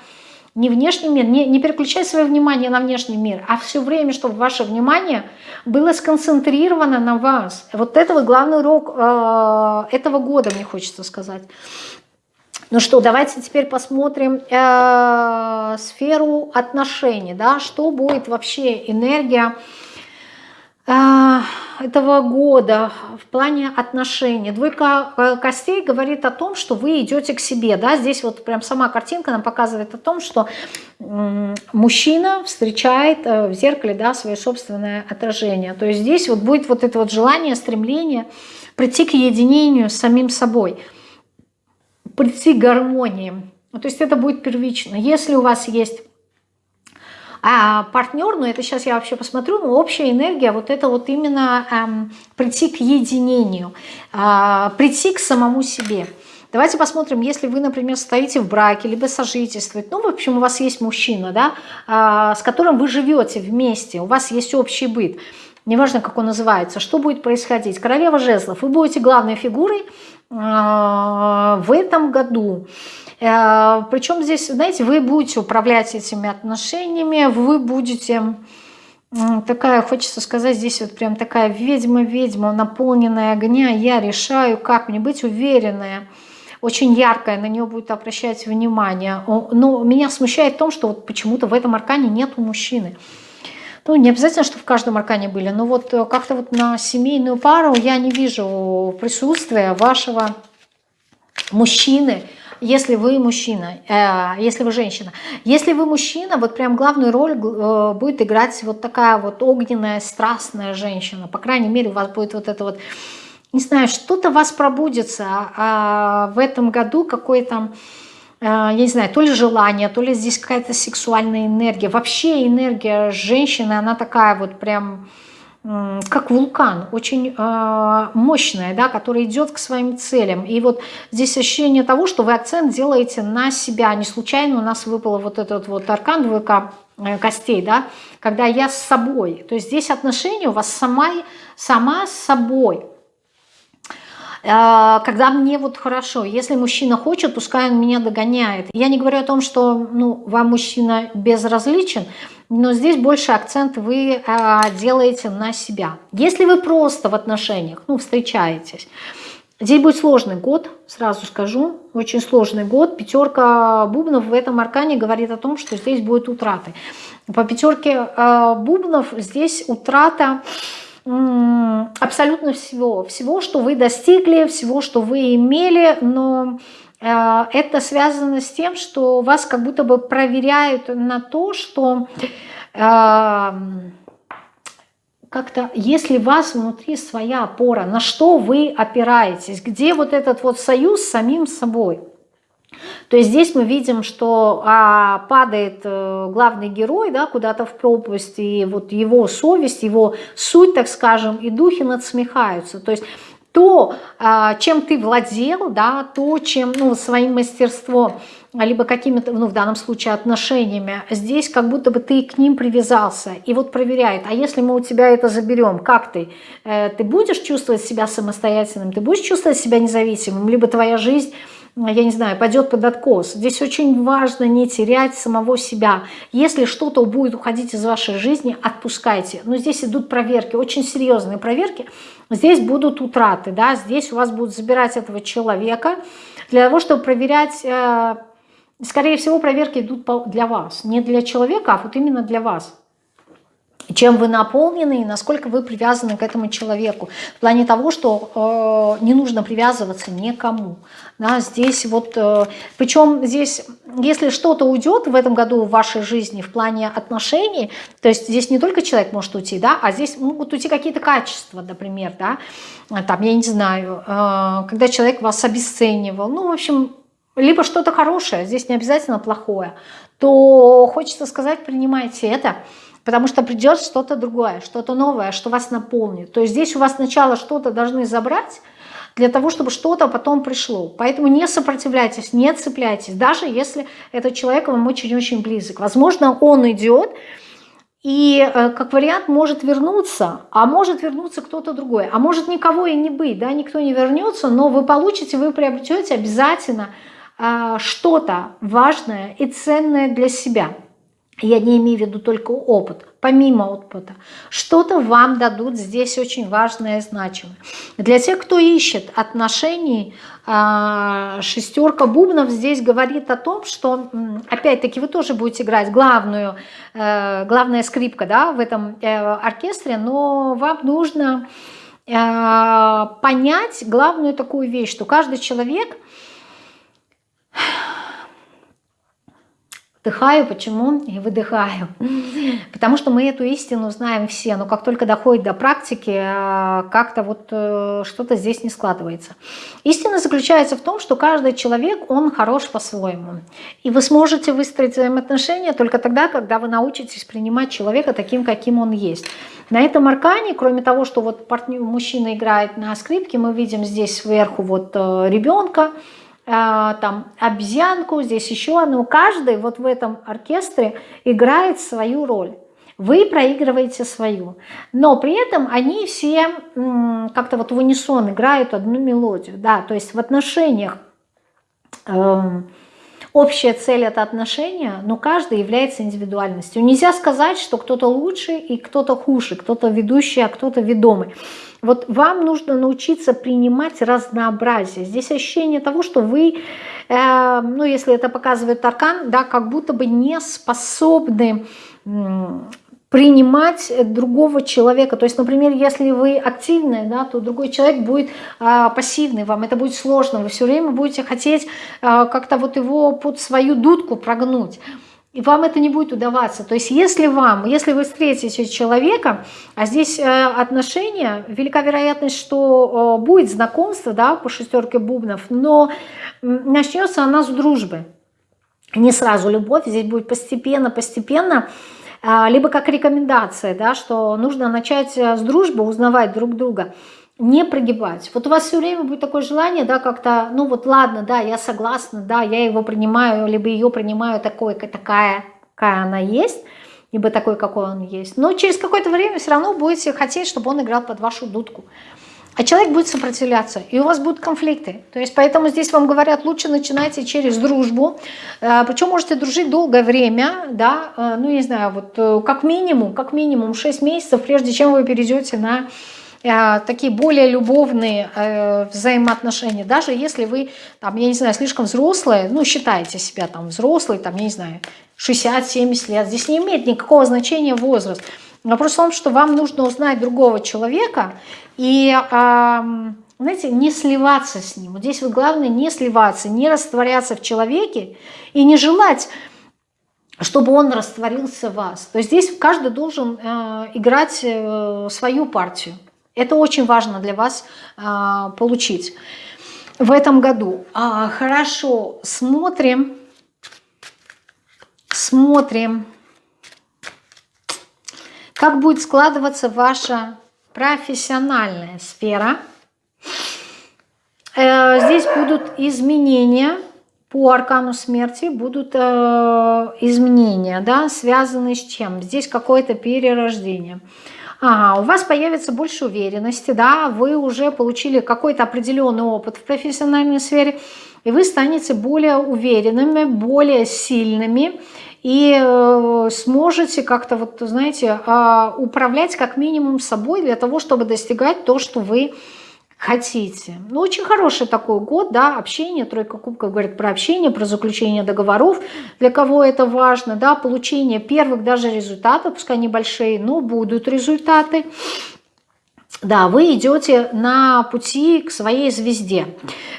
не внешний мир, не, не переключать свое внимание на внешний мир, а все время, чтобы ваше внимание было сконцентрировано на вас. Вот это вот главный урок э, этого года, мне хочется сказать. Ну что, давайте теперь посмотрим э, сферу отношений, да, что будет вообще энергия этого года в плане отношений. Двойка э, костей говорит о том, что вы идете к себе. Да? Здесь вот прям сама картинка нам показывает о том, что мужчина встречает э, в зеркале да, свое собственное отражение. То есть здесь вот будет вот это вот желание, стремление прийти к единению с самим собой, прийти к гармонии. То есть это будет первично. Если у вас есть а партнер, ну это сейчас я вообще посмотрю, но общая энергия, вот это вот именно эм, прийти к единению, э, прийти к самому себе. Давайте посмотрим, если вы, например, стоите в браке, либо сожительствуете, ну, в общем, у вас есть мужчина, да, э, с которым вы живете вместе, у вас есть общий быт, неважно, как он называется, что будет происходить. Королева жезлов, вы будете главной фигурой э, в этом году. Э, Причем здесь, знаете, вы будете управлять этими отношениями, вы будете такая, хочется сказать, здесь вот прям такая ведьма-ведьма, наполненная огня, я решаю, как мне быть уверенная, очень яркая, на нее будет обращать внимание. Но меня смущает в том, что вот почему-то в этом аркане нет у мужчины. Ну, не обязательно, что в каждом аркане были, но вот э, как-то вот на семейную пару я не вижу присутствия вашего мужчины, если вы мужчина, э, если вы женщина. Если вы мужчина, вот прям главную роль э, будет играть вот такая вот огненная, страстная женщина. По крайней мере, у вас будет вот это вот, не знаю, что-то вас пробудется а в этом году, какой-то, э, я не знаю, то ли желание, то ли здесь какая-то сексуальная энергия. Вообще энергия женщины, она такая вот прям как вулкан, очень э, мощная, да, которая идет к своим целям. И вот здесь ощущение того, что вы акцент делаете на себя. Не случайно у нас выпало вот этот вот аркан двойка э, костей, да, когда я с собой. То есть здесь отношения у вас сама, сама с собой. Э, когда мне вот хорошо, если мужчина хочет, пускай он меня догоняет. Я не говорю о том, что ну, вам мужчина безразличен, но здесь больше акцент вы а, делаете на себя. Если вы просто в отношениях, ну, встречаетесь, здесь будет сложный год, сразу скажу, очень сложный год. Пятерка бубнов в этом аркане говорит о том, что здесь будет утраты. По пятерке а, бубнов здесь утрата абсолютно всего. Всего, что вы достигли, всего, что вы имели, но это связано с тем, что вас как будто бы проверяют на то, что э, как-то, если у вас внутри своя опора, на что вы опираетесь, где вот этот вот союз с самим собой. То есть здесь мы видим, что а, падает э, главный герой да, куда-то в пропасть, и вот его совесть, его суть, так скажем, и духи надсмехаются. То есть то, а, чем ты владел, да, то, чем, ну, своим мастерством, либо какими-то, ну, в данном случае, отношениями, здесь как будто бы ты к ним привязался. И вот проверяет, а если мы у тебя это заберем, как ты? Э, ты будешь чувствовать себя самостоятельным, ты будешь чувствовать себя независимым, либо твоя жизнь я не знаю, пойдет под откос. Здесь очень важно не терять самого себя. Если что-то будет уходить из вашей жизни, отпускайте. Но здесь идут проверки, очень серьезные проверки. Здесь будут утраты, да, здесь у вас будут забирать этого человека для того, чтобы проверять... Э, скорее всего, проверки идут для вас. Не для человека, а вот именно для вас. Чем вы наполнены и насколько вы привязаны к этому человеку. В плане того, что э, не нужно привязываться никому. Да, здесь вот, э, причем здесь, если что-то уйдет в этом году в вашей жизни в плане отношений, то есть здесь не только человек может уйти, да, а здесь могут уйти какие-то качества, например, да, там, я не знаю, э, когда человек вас обесценивал, ну, в общем, либо что-то хорошее, здесь не обязательно плохое, то хочется сказать, принимайте это, потому что придет что-то другое, что-то новое, что вас наполнит. То есть здесь у вас сначала что-то должны забрать, для того, чтобы что-то потом пришло. Поэтому не сопротивляйтесь, не цепляйтесь, даже если этот человек вам очень-очень близок. Возможно, он идет, и э, как вариант может вернуться, а может вернуться кто-то другой, а может никого и не быть, да, никто не вернется, но вы получите, вы приобретете обязательно э, что-то важное и ценное для себя я не имею в виду только опыт, помимо опыта, что-то вам дадут здесь очень важное и значимое. Для тех, кто ищет отношений, а, шестерка бубнов здесь говорит о том, что, опять-таки, вы тоже будете играть главную, э, главная скрипка да, в этом э, оркестре, но вам нужно э, понять главную такую вещь, что каждый человек Вдыхаю, почему? И выдыхаю. Потому что мы эту истину знаем все, но как только доходит до практики, а, как-то вот э, что-то здесь не складывается. Истина заключается в том, что каждый человек, он хорош по-своему. И вы сможете выстроить взаимоотношения только тогда, когда вы научитесь принимать человека таким, каким он есть. На этом аркане, кроме того, что вот партнер, мужчина играет на скрипке, мы видим здесь сверху вот э, ребенка, там обезьянку, здесь еще одну. Каждый вот в этом оркестре играет свою роль. Вы проигрываете свою. Но при этом они все как-то вот в унисон играют одну мелодию. Да, то есть в отношениях эм, общая цель это отношения, но каждый является индивидуальностью. Нельзя сказать, что кто-то лучше и кто-то хуже, кто-то ведущий, а кто-то ведомый. Вот вам нужно научиться принимать разнообразие. Здесь ощущение того, что вы, э, ну если это показывает аркан, да, как будто бы не способны принимать другого человека. То есть, например, если вы активные, да, то другой человек будет э, пассивный, вам это будет сложно, вы все время будете хотеть э, как-то вот его под свою дудку прогнуть и вам это не будет удаваться. То есть если вам, если вы встретите человека, а здесь э, отношения, велика вероятность, что э, будет знакомство да, по шестерке бубнов, но начнется она с дружбы. Не сразу любовь, здесь будет постепенно, постепенно, либо как рекомендация, да, что нужно начать с дружбы, узнавать друг друга не прогибать. Вот у вас все время будет такое желание, да, как-то, ну вот ладно, да, я согласна, да, я его принимаю, либо ее принимаю такой, такая, какая она есть, либо такой, какой он есть. Но через какое-то время все равно будете хотеть, чтобы он играл под вашу дудку. А человек будет сопротивляться, и у вас будут конфликты. То есть поэтому здесь вам говорят, лучше начинайте через дружбу. Э, Причем можете дружить долгое время, да, э, ну не знаю, вот э, как минимум, как минимум 6 месяцев, прежде чем вы перейдете на такие более любовные взаимоотношения, даже если вы, там, я не знаю, слишком взрослые, ну, считаете себя там взрослый, там, я не знаю, 60-70 лет, здесь не имеет никакого значения возраст. Вопрос в том, что вам нужно узнать другого человека и, знаете, не сливаться с ним. Вот здесь вот главное не сливаться, не растворяться в человеке и не желать чтобы он растворился в вас. То есть здесь каждый должен э, играть э, свою партию. Это очень важно для вас а, получить в этом году. А, хорошо, смотрим. Смотрим. Как будет складываться ваша профессиональная сфера. Э, здесь будут изменения по аркану смерти, будут э, изменения, да, связанные с чем? Здесь какое-то перерождение. Ага, у вас появится больше уверенности, да, вы уже получили какой-то определенный опыт в профессиональной сфере, и вы станете более уверенными, более сильными, и э, сможете как-то, вот, знаете, э, управлять как минимум собой для того, чтобы достигать то, что вы хотите. Ну, очень хороший такой год, да, общение, тройка кубков говорит про общение, про заключение договоров, для кого это важно, да, получение первых даже результатов, пускай небольшие, но будут результаты. Да, вы идете на пути к своей звезде.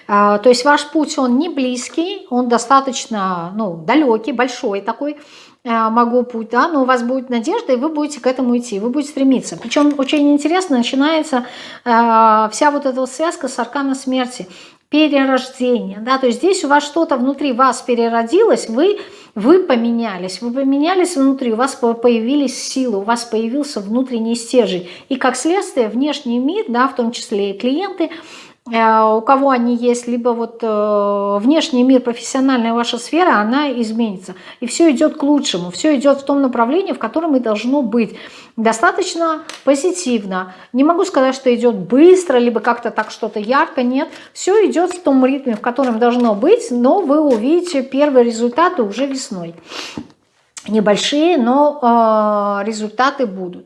А, то есть ваш путь, он не близкий, он достаточно ну, далекий, большой такой, а, могу путь, да, но у вас будет надежда, и вы будете к этому идти, вы будете стремиться. Причем очень интересно начинается э, вся вот эта вот связка с арканом смерти, перерождение, да, то есть здесь у вас что-то внутри вас переродилось, вы, вы поменялись, вы поменялись внутри, у вас появились силы, у вас появился внутренний стержень, и как следствие внешний мир, да, в том числе и клиенты, у кого они есть, либо вот э, внешний мир, профессиональная ваша сфера, она изменится. И все идет к лучшему, все идет в том направлении, в котором и должно быть. Достаточно позитивно. Не могу сказать, что идет быстро, либо как-то так что-то ярко, нет. Все идет в том ритме, в котором должно быть, но вы увидите первые результаты уже весной. Небольшие, но э, результаты будут.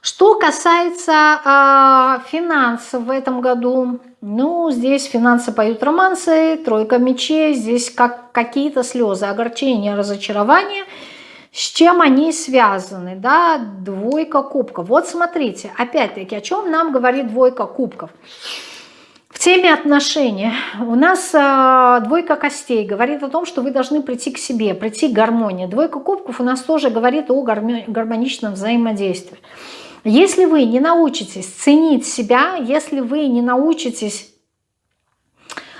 Что касается э, финансов в этом году, ну, здесь финансы поют романсы, тройка мечей, здесь как какие-то слезы, огорчения, разочарования. С чем они связаны, да, двойка кубков. Вот смотрите, опять-таки, о чем нам говорит двойка кубков. В теме отношений у нас э, двойка костей говорит о том, что вы должны прийти к себе, прийти к гармонии. Двойка кубков у нас тоже говорит о гармоничном взаимодействии. Если вы не научитесь ценить себя, если вы не научитесь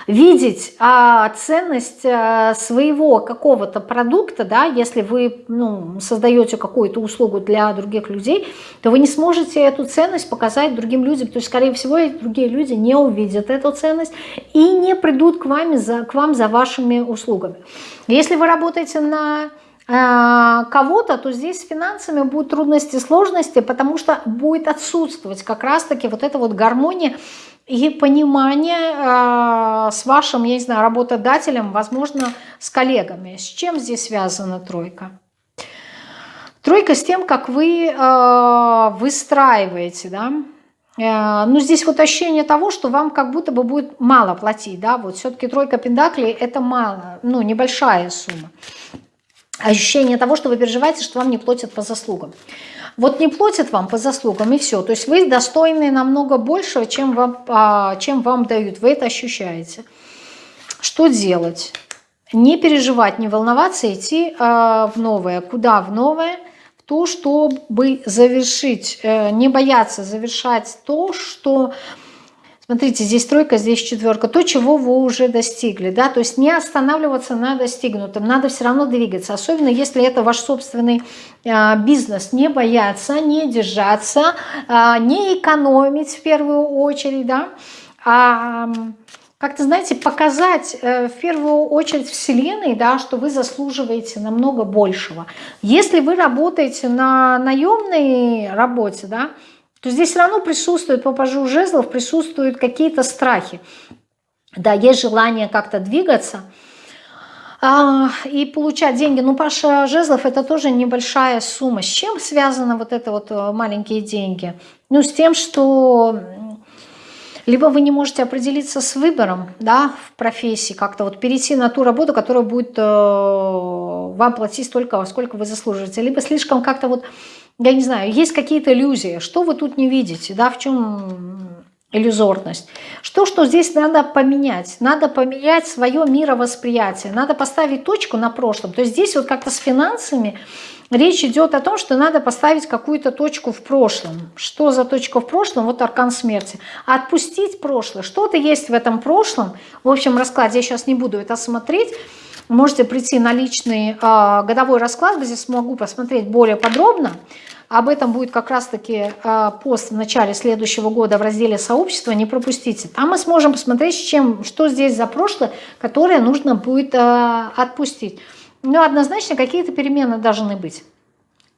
видеть а, ценность а, своего какого-то продукта, да, если вы ну, создаете какую-то услугу для других людей, то вы не сможете эту ценность показать другим людям. То есть, скорее всего, другие люди не увидят эту ценность и не придут к, вами за, к вам за вашими услугами. Если вы работаете на кого-то, то здесь с финансами будут трудности, сложности, потому что будет отсутствовать как раз-таки вот эта вот гармония и понимание э, с вашим, я не знаю, работодателем, возможно, с коллегами. С чем здесь связана тройка? Тройка с тем, как вы э, выстраиваете, да, ну, здесь вот ощущение того, что вам как будто бы будет мало платить, да, вот все-таки тройка пентаклей – это мало, ну, небольшая сумма ощущение того, что вы переживаете, что вам не платят по заслугам. Вот не платят вам по заслугам и все. То есть вы достойны намного больше, чем вам, а, чем вам дают. Вы это ощущаете. Что делать? Не переживать, не волноваться, идти а, в новое. Куда в новое? В то, чтобы завершить, э, не бояться завершать то, что Смотрите, здесь тройка, здесь четверка. То, чего вы уже достигли. Да? То есть не останавливаться на достигнутом. Надо все равно двигаться. Особенно если это ваш собственный э, бизнес. Не бояться, не держаться, э, не экономить в первую очередь. Да? А как-то, знаете, показать э, в первую очередь Вселенной, да, что вы заслуживаете намного большего. Если вы работаете на наемной работе, да, то здесь все равно присутствует, по пажу жезлов, присутствуют какие-то страхи. Да, есть желание как-то двигаться а, и получать деньги. Ну, Паша Жезлов это тоже небольшая сумма. С чем связаны вот это вот э, маленькие деньги? Ну, с тем, что либо вы не можете определиться с выбором да, в профессии, как-то вот перейти на ту работу, которая будет э, вам платить столько, сколько вы заслуживаете, либо слишком как-то вот я не знаю, есть какие-то иллюзии. Что вы тут не видите, да, в чем иллюзорность? Что, что здесь надо поменять? Надо поменять свое мировосприятие, надо поставить точку на прошлом. То есть здесь вот как-то с финансами речь идет о том, что надо поставить какую-то точку в прошлом. Что за точка в прошлом? Вот аркан смерти. Отпустить прошлое. Что-то есть в этом прошлом. В общем раскладе я сейчас не буду это смотреть. Можете прийти на личный э, годовой расклад, где смогу посмотреть более подробно. Об этом будет как раз-таки э, пост в начале следующего года в разделе «Сообщество». Не пропустите. Там мы сможем посмотреть, чем, что здесь за прошлое, которое нужно будет э, отпустить. Но однозначно какие-то перемены должны быть.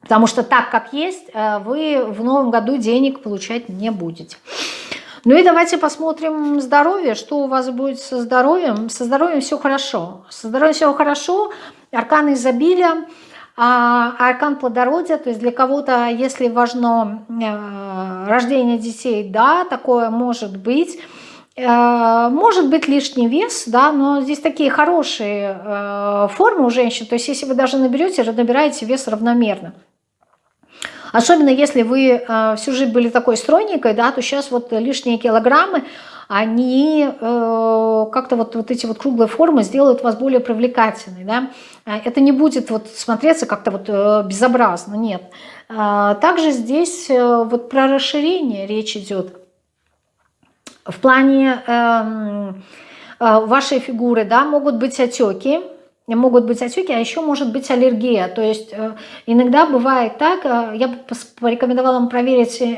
Потому что так, как есть, вы в новом году денег получать не будете. Ну и давайте посмотрим здоровье, что у вас будет со здоровьем. Со здоровьем все хорошо. Со здоровьем все хорошо. Аркан изобилия, а аркан плодородия, то есть для кого-то, если важно э, рождение детей, да, такое может быть. Э, может быть лишний вес, да, но здесь такие хорошие э, формы у женщин. То есть если вы даже наберете, набираете вес равномерно. Особенно если вы э, всю жизнь были такой стройненькой, да, то сейчас вот лишние килограммы, они э, как-то вот, вот эти вот круглые формы сделают вас более привлекательной, да. Это не будет вот смотреться как-то вот э, безобразно, нет. Э, также здесь э, вот про расширение речь идет в плане э, э, вашей фигуры, да, могут быть отеки, могут быть отеки, а еще может быть аллергия. То есть э, иногда бывает так, э, я бы порекомендовала вам проверить э,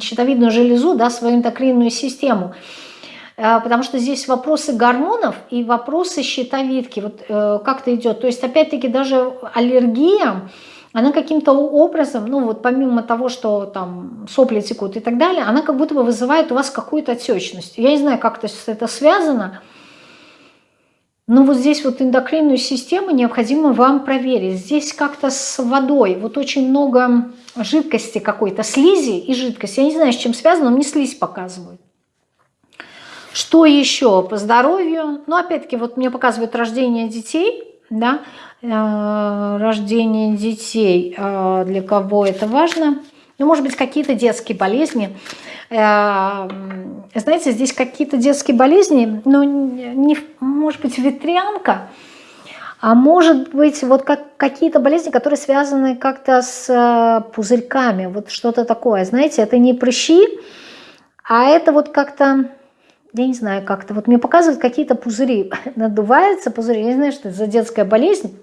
щитовидную железу, да, свою эндокринную систему, э, потому что здесь вопросы гормонов и вопросы щитовидки, вот как это идет. То есть опять-таки даже аллергия, она каким-то образом, ну вот помимо того, что там сопли текут и так далее, она как будто бы вызывает у вас какую-то отечность. Я не знаю, как это связано, но вот здесь вот эндокринную систему необходимо вам проверить. Здесь как-то с водой, вот очень много жидкости какой-то, слизи и жидкости. Я не знаю, с чем связано, но мне слизь показывают. Что еще по здоровью? Ну, опять-таки, вот мне показывают рождение детей, да, Э, рождение детей, э, для кого это важно. Ну, может быть, какие-то детские болезни. Э, знаете, здесь какие-то детские болезни, ну, не, может быть, ветрянка, а может быть, вот как какие-то болезни, которые связаны как-то с пузырьками, вот что-то такое. Знаете, это не прыщи, а это вот как-то я не знаю, как-то, вот мне показывают какие-то пузыри, надуваются пузыри, я не знаю, что это за детская болезнь,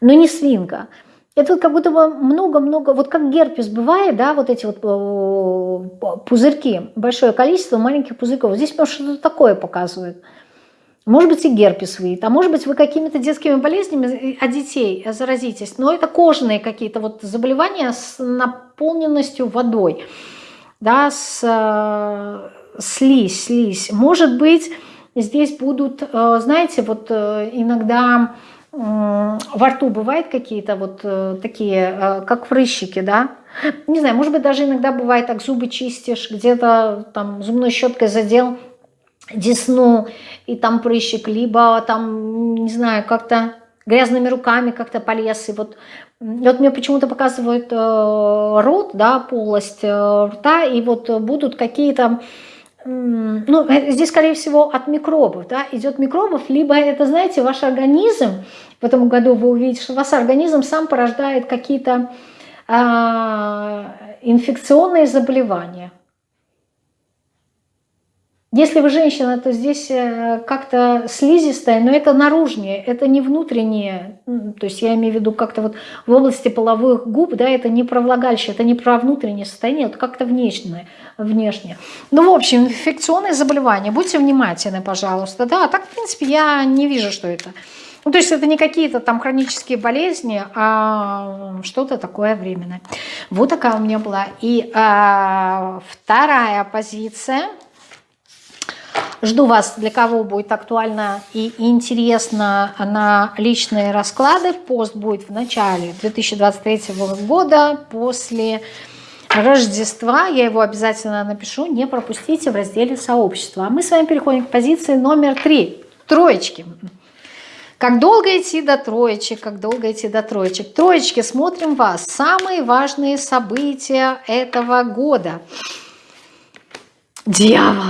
но не свинка. Это вот как будто бы много-много, вот как герпес бывает, да, вот эти вот э, пузырьки, большое количество маленьких пузырьков. Здесь может что-то такое показывает. Может быть и герпес выйдет, а может быть вы какими-то детскими болезнями от детей заразитесь. Но это кожные какие-то вот заболевания с наполненностью водой, да, с э, слизь, слизь. Может быть здесь будут, э, знаете, вот иногда во рту бывают какие-то вот э, такие, э, как прыщики, да? Не знаю, может быть, даже иногда бывает так, зубы чистишь, где-то там зубной щеткой задел десну, и там прыщик, либо там, не знаю, как-то грязными руками как-то полез, и вот, и вот мне почему-то показывают э, рот, да, полость э, рта, и вот будут какие-то ну, э, здесь, скорее всего, от микробов, да, идет микробов, либо это, знаете, ваш организм, в этом году вы увидите, что ваш организм сам порождает какие-то а, инфекционные заболевания. Если вы женщина, то здесь э, как-то слизистая, но это наружнее, это не внутреннее. То есть я имею в виду как-то вот в области половых губ, да, это не про влагалище, это не про внутреннее состояние, это как-то внешнее, внешнее. Ну, в общем, инфекционные заболевания, будьте внимательны, пожалуйста. Да, так, в принципе, я не вижу, что это. Ну, то есть это не какие-то там хронические болезни, а что-то такое временное. Вот такая у меня была. И а, вторая позиция – Жду вас, для кого будет актуально и интересно на личные расклады. Пост будет в начале 2023 года, после Рождества. Я его обязательно напишу, не пропустите в разделе сообщества. А мы с вами переходим к позиции номер три. Троечки. Как долго идти до троечек, как долго идти до троечек. Троечки, смотрим вас. Самые важные события этого года. Дьявол.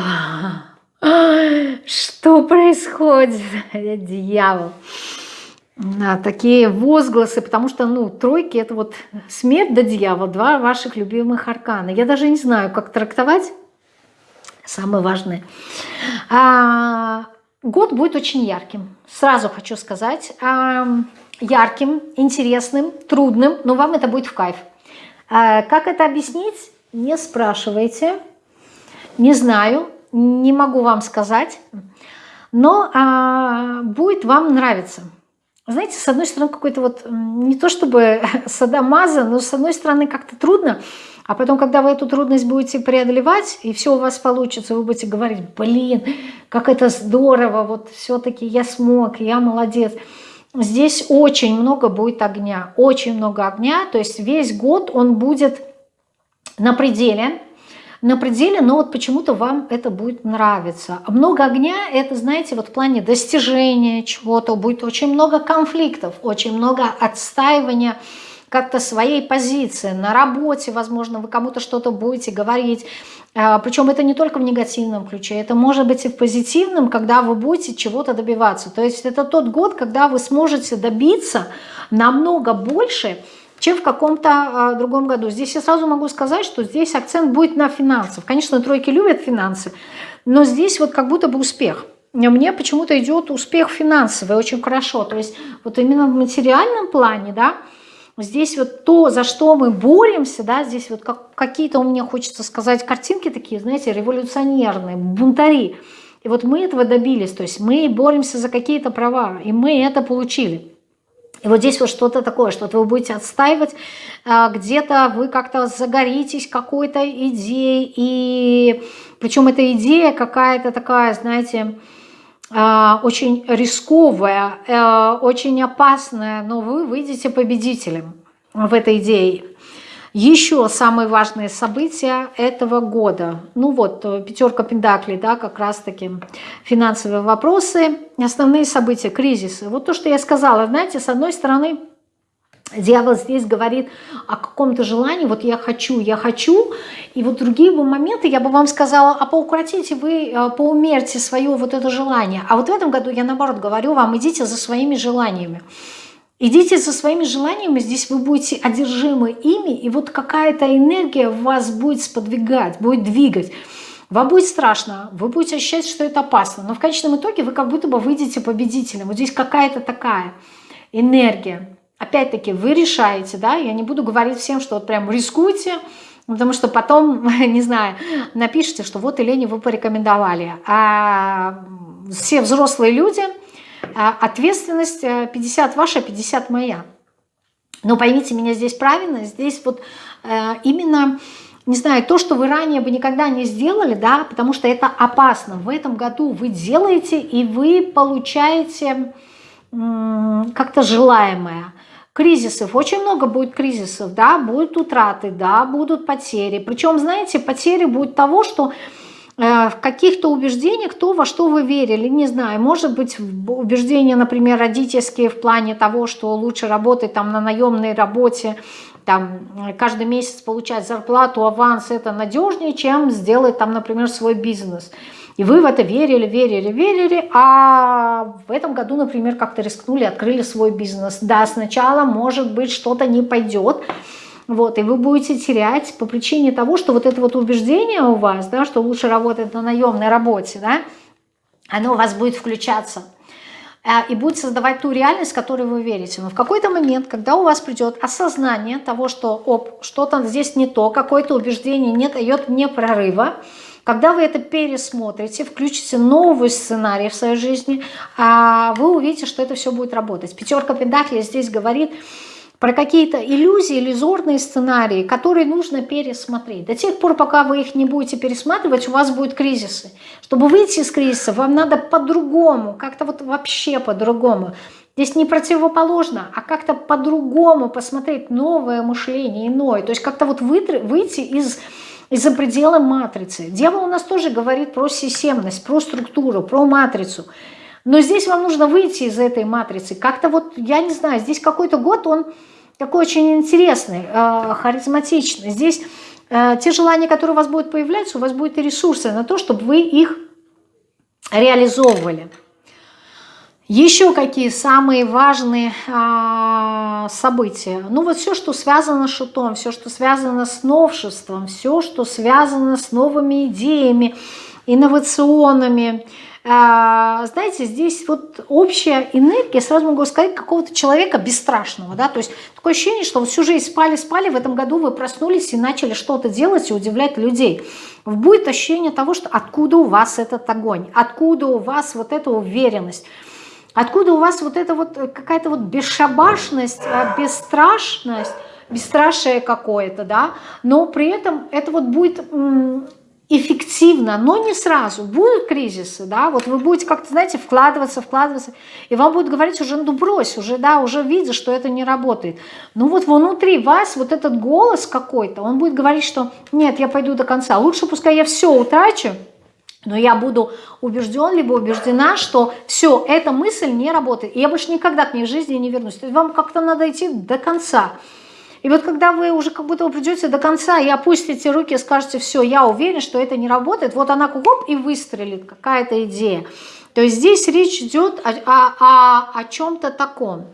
Что происходит? Дьявол. А, такие возгласы, потому что, ну, тройки – это вот смерть да дьявол, два ваших любимых аркана. Я даже не знаю, как трактовать. Самое важное. А, год будет очень ярким. Сразу хочу сказать. А, ярким, интересным, трудным, но вам это будет в кайф. А, как это объяснить? Не спрашивайте. Не знаю не могу вам сказать, но а, будет вам нравиться. Знаете, с одной стороны, какой-то вот, не то чтобы садомаза, но с одной стороны как-то трудно, а потом, когда вы эту трудность будете преодолевать, и все у вас получится, вы будете говорить, блин, как это здорово, вот все-таки я смог, я молодец. Здесь очень много будет огня, очень много огня, то есть весь год он будет на пределе, на пределе, но вот почему-то вам это будет нравиться. Много огня – это, знаете, вот в плане достижения чего-то, будет очень много конфликтов, очень много отстаивания как-то своей позиции. На работе, возможно, вы кому-то что-то будете говорить. А, Причем это не только в негативном ключе, это может быть и в позитивном, когда вы будете чего-то добиваться. То есть это тот год, когда вы сможете добиться намного больше, чем в каком-то э, другом году. Здесь я сразу могу сказать, что здесь акцент будет на финансах. Конечно, тройки любят финансы, но здесь вот как будто бы успех. Мне почему-то идет успех финансовый очень хорошо. То есть вот именно в материальном плане, да, здесь вот то, за что мы боремся, да, здесь вот как, какие-то у меня, хочется сказать, картинки такие, знаете, революционерные, бунтари. И вот мы этого добились, то есть мы боремся за какие-то права, и мы это получили. И вот здесь вот что-то такое, что-то вы будете отстаивать, а, где-то вы как-то загоритесь какой-то идеей, и причем эта идея какая-то такая, знаете, а, очень рисковая, э, очень опасная, но вы выйдете победителем в этой идее. Еще самые важные события этого года. Ну вот, э, пятерка пентаклей, да, как раз-таки финансовые вопросы, основные события, кризисы. Вот то, что я сказала, знаете, с одной стороны, Дьявол здесь говорит о каком-то желании, вот я хочу, я хочу, и вот другие бы моменты я бы вам сказала, а поукротите вы, э, поумерьте свое вот это желание. А вот в этом году я наоборот говорю вам, идите за своими желаниями. Идите со своими желаниями, здесь вы будете одержимы ими, и вот какая-то энергия вас будет сподвигать, будет двигать. Вам будет страшно, вы будете ощущать, что это опасно, но в конечном итоге вы как будто бы выйдете победителем. Вот здесь какая-то такая энергия. Опять-таки, вы решаете, да, я не буду говорить всем, что вот прям рискуйте, потому что потом, не знаю, напишите, что вот Елене вы порекомендовали. А все взрослые люди – ответственность 50 э, ваша, 50 моя. Но поймите меня здесь правильно, здесь вот э, именно, не знаю, то, что вы ранее бы никогда не сделали, да, потому что это опасно. В этом году вы делаете, и вы получаете как-то желаемое кризисов, очень много будет кризисов, да, будут утраты, да, будут потери. Причем, знаете, потери будут того, что в каких-то убеждениях, то, во что вы верили, не знаю, может быть, убеждения, например, родительские в плане того, что лучше работать там на наемной работе, там каждый месяц получать зарплату, аванс, это надежнее, чем сделать там, например, свой бизнес. И вы в это верили, верили, верили, а в этом году, например, как-то рискнули, открыли свой бизнес. Да, сначала, может быть, что-то не пойдет, вот, и вы будете терять по причине того, что вот это вот убеждение у вас, да, что лучше работать на наемной работе, да, оно у вас будет включаться а, и будет создавать ту реальность, в которой вы верите. Но в какой-то момент, когда у вас придет осознание того, что оп, что-то здесь не то, какое-то убеждение не дает мне прорыва, когда вы это пересмотрите, включите новый сценарий в своей жизни, а, вы увидите, что это все будет работать. Пятерка Пентаклей здесь говорит, про какие-то иллюзии, иллюзорные сценарии, которые нужно пересмотреть. До тех пор, пока вы их не будете пересматривать, у вас будут кризисы. Чтобы выйти из кризиса, вам надо по-другому, как-то вот вообще по-другому. Здесь не противоположно, а как-то по-другому посмотреть новое мышление, иное. То есть как-то вот выйти из из-за предела матрицы. Дьявол у нас тоже говорит про системность, про структуру, про матрицу. Но здесь вам нужно выйти из этой матрицы. Как-то вот, я не знаю, здесь какой-то год, он такой очень интересный, э, харизматичный. Здесь э, те желания, которые у вас будут появляться, у вас будут и ресурсы на то, чтобы вы их реализовывали. Еще какие самые важные а, события? Ну вот все, что связано с шутом, все, что связано с новшеством, все, что связано с новыми идеями, инновационными, а, знаете, здесь вот общая энергия, сразу могу сказать, какого-то человека бесстрашного, да, то есть такое ощущение, что вот всю жизнь спали-спали, в этом году вы проснулись и начали что-то делать и удивлять людей. Будет ощущение того, что откуда у вас этот огонь, откуда у вас вот эта уверенность, откуда у вас вот эта вот какая-то вот бесшабашность, а, бесстрашность, бесстрашие какое-то, да, но при этом это вот будет эффективно, но не сразу. Будут кризисы, да, вот вы будете как-то, знаете, вкладываться, вкладываться, и вам будут говорить уже, ну брось, уже, да, уже видишь, что это не работает. Ну вот внутри вас вот этот голос какой-то, он будет говорить, что нет, я пойду до конца, лучше пускай я все утрачу, но я буду убежден, либо убеждена, что все, эта мысль не работает, и я больше никогда к ней в жизни не вернусь. То есть вам как-то надо идти до конца. И вот когда вы уже как будто вы придете до конца и опустите руки скажете, все, я уверен, что это не работает, вот она кугоп и выстрелит, какая-то идея. То есть здесь речь идет о, о, о, о чем-то таком.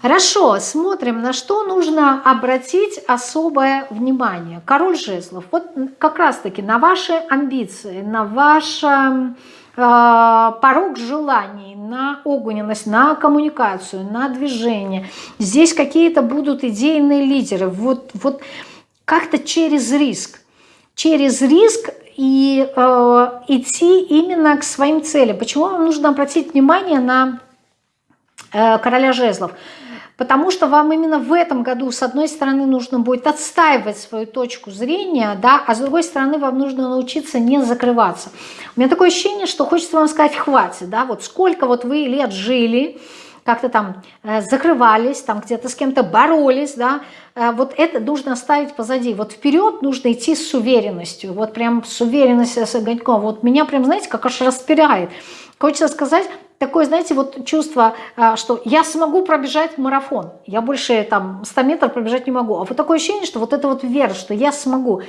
Хорошо, смотрим, на что нужно обратить особое внимание. Король жезлов, вот как раз-таки на ваши амбиции, на ваше порог желаний, на огненность, на коммуникацию, на движение. Здесь какие-то будут идейные лидеры. Вот, вот как-то через риск. Через риск и э, идти именно к своим целям. Почему вам нужно обратить внимание на э, короля жезлов? Потому что вам именно в этом году, с одной стороны, нужно будет отстаивать свою точку зрения, да, а с другой стороны, вам нужно научиться не закрываться. У меня такое ощущение, что хочется вам сказать, хватит, да, вот сколько вот вы лет жили, как-то там э, закрывались, там где-то с кем-то боролись, да, э, вот это нужно оставить позади. Вот вперед нужно идти с уверенностью, вот прям с уверенностью, с огоньком. Вот меня прям, знаете, как аж распирает. Хочется сказать, такое, знаете, вот чувство, а, что я смогу пробежать марафон, я больше там 100 метров пробежать не могу. А вот такое ощущение, что вот это вот вера, что я смогу.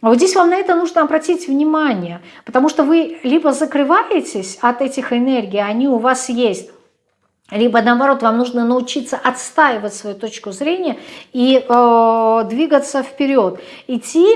А вот здесь вам на это нужно обратить внимание, потому что вы либо закрываетесь от этих энергий, они у вас есть, либо наоборот, вам нужно научиться отстаивать свою точку зрения и э, двигаться вперед, идти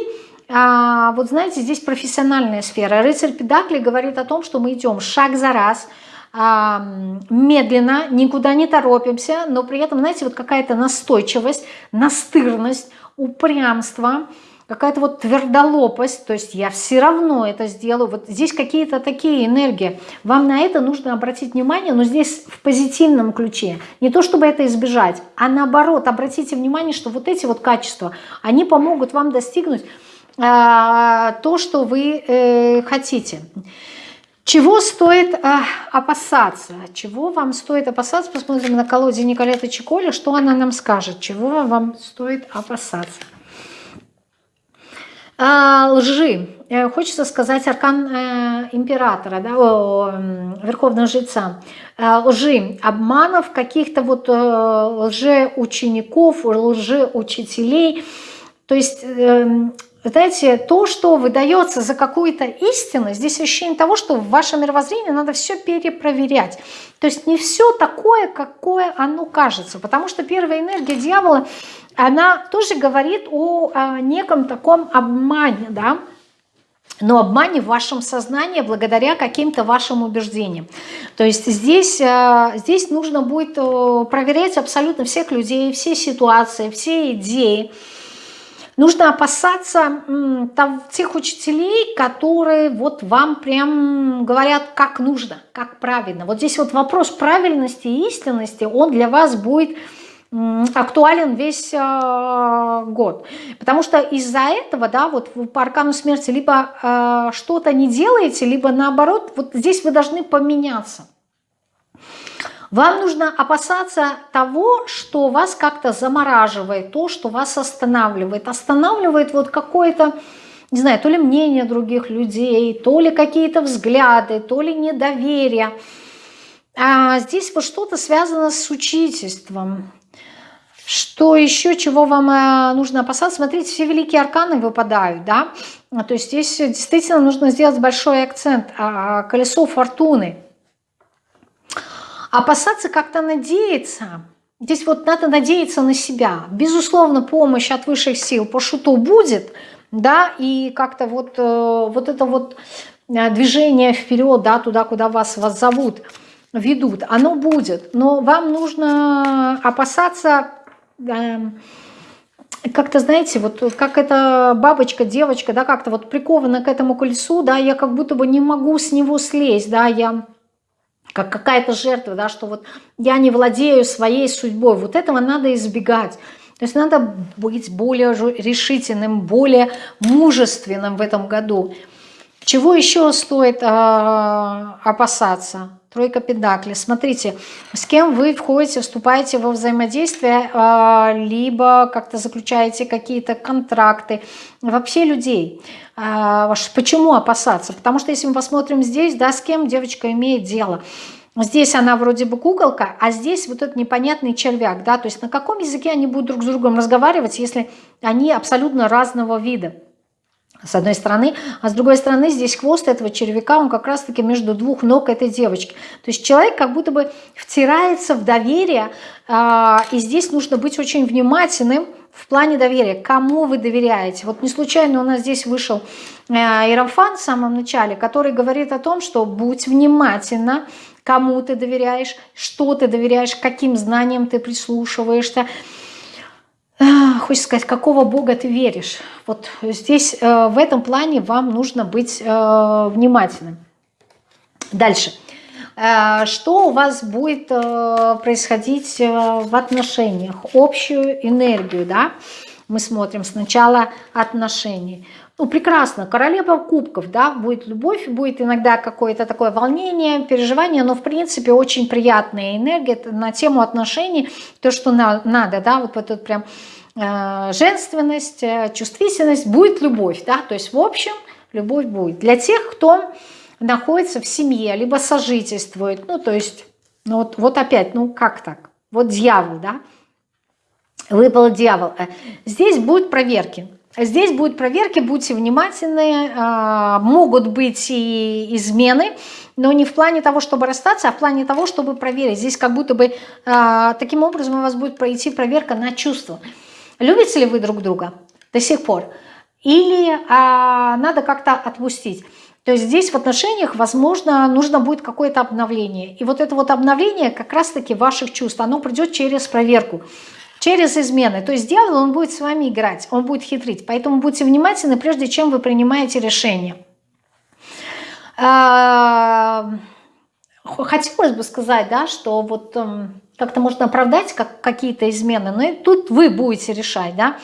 а, вот знаете, здесь профессиональная сфера. Рыцарь Педакли говорит о том, что мы идем шаг за раз, медленно, никуда не торопимся, но при этом, знаете, вот какая-то настойчивость, настырность, упрямство, какая-то вот твердолопость, то есть я все равно это сделаю. Вот здесь какие-то такие энергии. Вам на это нужно обратить внимание, но здесь в позитивном ключе. Не то, чтобы это избежать, а наоборот, обратите внимание, что вот эти вот качества, они помогут вам достигнуть а, то, что вы э, хотите. Чего стоит э, опасаться? Чего вам стоит опасаться? Посмотрим на колоде Николета Чиколи, что она нам скажет. Чего вам стоит опасаться? А, лжи. Э, хочется сказать аркан э, императора, да, о, верховного жреца. Э, лжи, обманов, каких-то вот э, лжеучеников, лжеучителей. То есть... Э, знаете, то, что выдается за какую-то истину, здесь ощущение того, что в вашем мировоззрении надо все перепроверять. То есть не все такое, какое оно кажется. Потому что первая энергия дьявола, она тоже говорит о, о неком таком обмане, да, но обмане в вашем сознании благодаря каким-то вашим убеждениям. То есть здесь, э, здесь нужно будет э, проверять абсолютно всех людей, все ситуации, все идеи, Нужно опасаться там, тех учителей, которые вот вам прям говорят, как нужно, как правильно. Вот здесь вот вопрос правильности и истинности, он для вас будет актуален весь э, год. Потому что из-за этого, да, вот по аркану смерти либо э, что-то не делаете, либо наоборот, вот здесь вы должны поменяться. Вам нужно опасаться того, что вас как-то замораживает, то, что вас останавливает. Останавливает вот какое-то, не знаю, то ли мнение других людей, то ли какие-то взгляды, то ли недоверие. А здесь вот что-то связано с учительством. Что еще, чего вам э, нужно опасаться? Смотрите, все великие арканы выпадают, да? То есть здесь действительно нужно сделать большой акцент. А, колесо фортуны – Опасаться как-то надеяться. Здесь вот надо надеяться на себя. Безусловно, помощь от высших сил по шуту будет, да, и как-то вот, э, вот это вот э, движение вперед, да, туда, куда вас, вас зовут, ведут, оно будет. Но вам нужно опасаться как-то, знаете, вот как эта бабочка, девочка, да, как-то вот прикована к этому колесу, да, я как будто бы не могу с него слезть, да, я как какая-то жертва, да, что вот я не владею своей судьбой. Вот этого надо избегать. То есть надо быть более решительным, более мужественным в этом году. Чего еще стоит э, опасаться? Тройка педакли. Смотрите, с кем вы входите, вступаете во взаимодействие, э, либо как-то заключаете какие-то контракты. Вообще людей. Э, почему опасаться? Потому что если мы посмотрим здесь, да, с кем девочка имеет дело – Здесь она вроде бы куколка, а здесь вот этот непонятный червяк, да, то есть на каком языке они будут друг с другом разговаривать, если они абсолютно разного вида, с одной стороны, а с другой стороны здесь хвост этого червяка, он как раз-таки между двух ног этой девочки. То есть человек как будто бы втирается в доверие, а, и здесь нужно быть очень внимательным, в плане доверия, кому вы доверяете. Вот не случайно у нас здесь вышел э, Иерофан в самом начале, который говорит о том, что будь внимательна кому ты доверяешь, что ты доверяешь, каким знаниям ты прислушиваешься. Хочется сказать, какого Бога ты веришь. Вот здесь э, в этом плане вам нужно быть э, внимательным. Дальше. Э, что у вас будет происходить в отношениях? Общую энергию, да? Мы смотрим сначала отношения ну, прекрасно, королева кубков, да, будет любовь, будет иногда какое-то такое волнение, переживание, но, в принципе, очень приятная энергия на тему отношений, то, что на, надо, да, вот этот прям э, женственность, э, чувствительность, будет любовь, да, то есть, в общем, любовь будет. Для тех, кто находится в семье, либо сожительствует, ну, то есть, ну, вот, вот опять, ну, как так? Вот дьявол, да, выпал дьявол. Э, здесь будут проверки, Здесь будут проверки, будьте внимательны, а, могут быть и измены, но не в плане того, чтобы расстаться, а в плане того, чтобы проверить. Здесь как будто бы а, таким образом у вас будет пройти проверка на чувства. Любите ли вы друг друга до сих пор? Или а, надо как-то отпустить? То есть здесь в отношениях, возможно, нужно будет какое-то обновление. И вот это вот обновление как раз-таки ваших чувств, оно придет через проверку через измены. То есть дьявол, он будет с вами играть, он будет хитрить. Поэтому будьте внимательны, прежде чем вы принимаете решение. А, хотелось бы сказать, да, что вот эм, как-то можно оправдать как, какие-то измены, но и тут вы будете решать, да,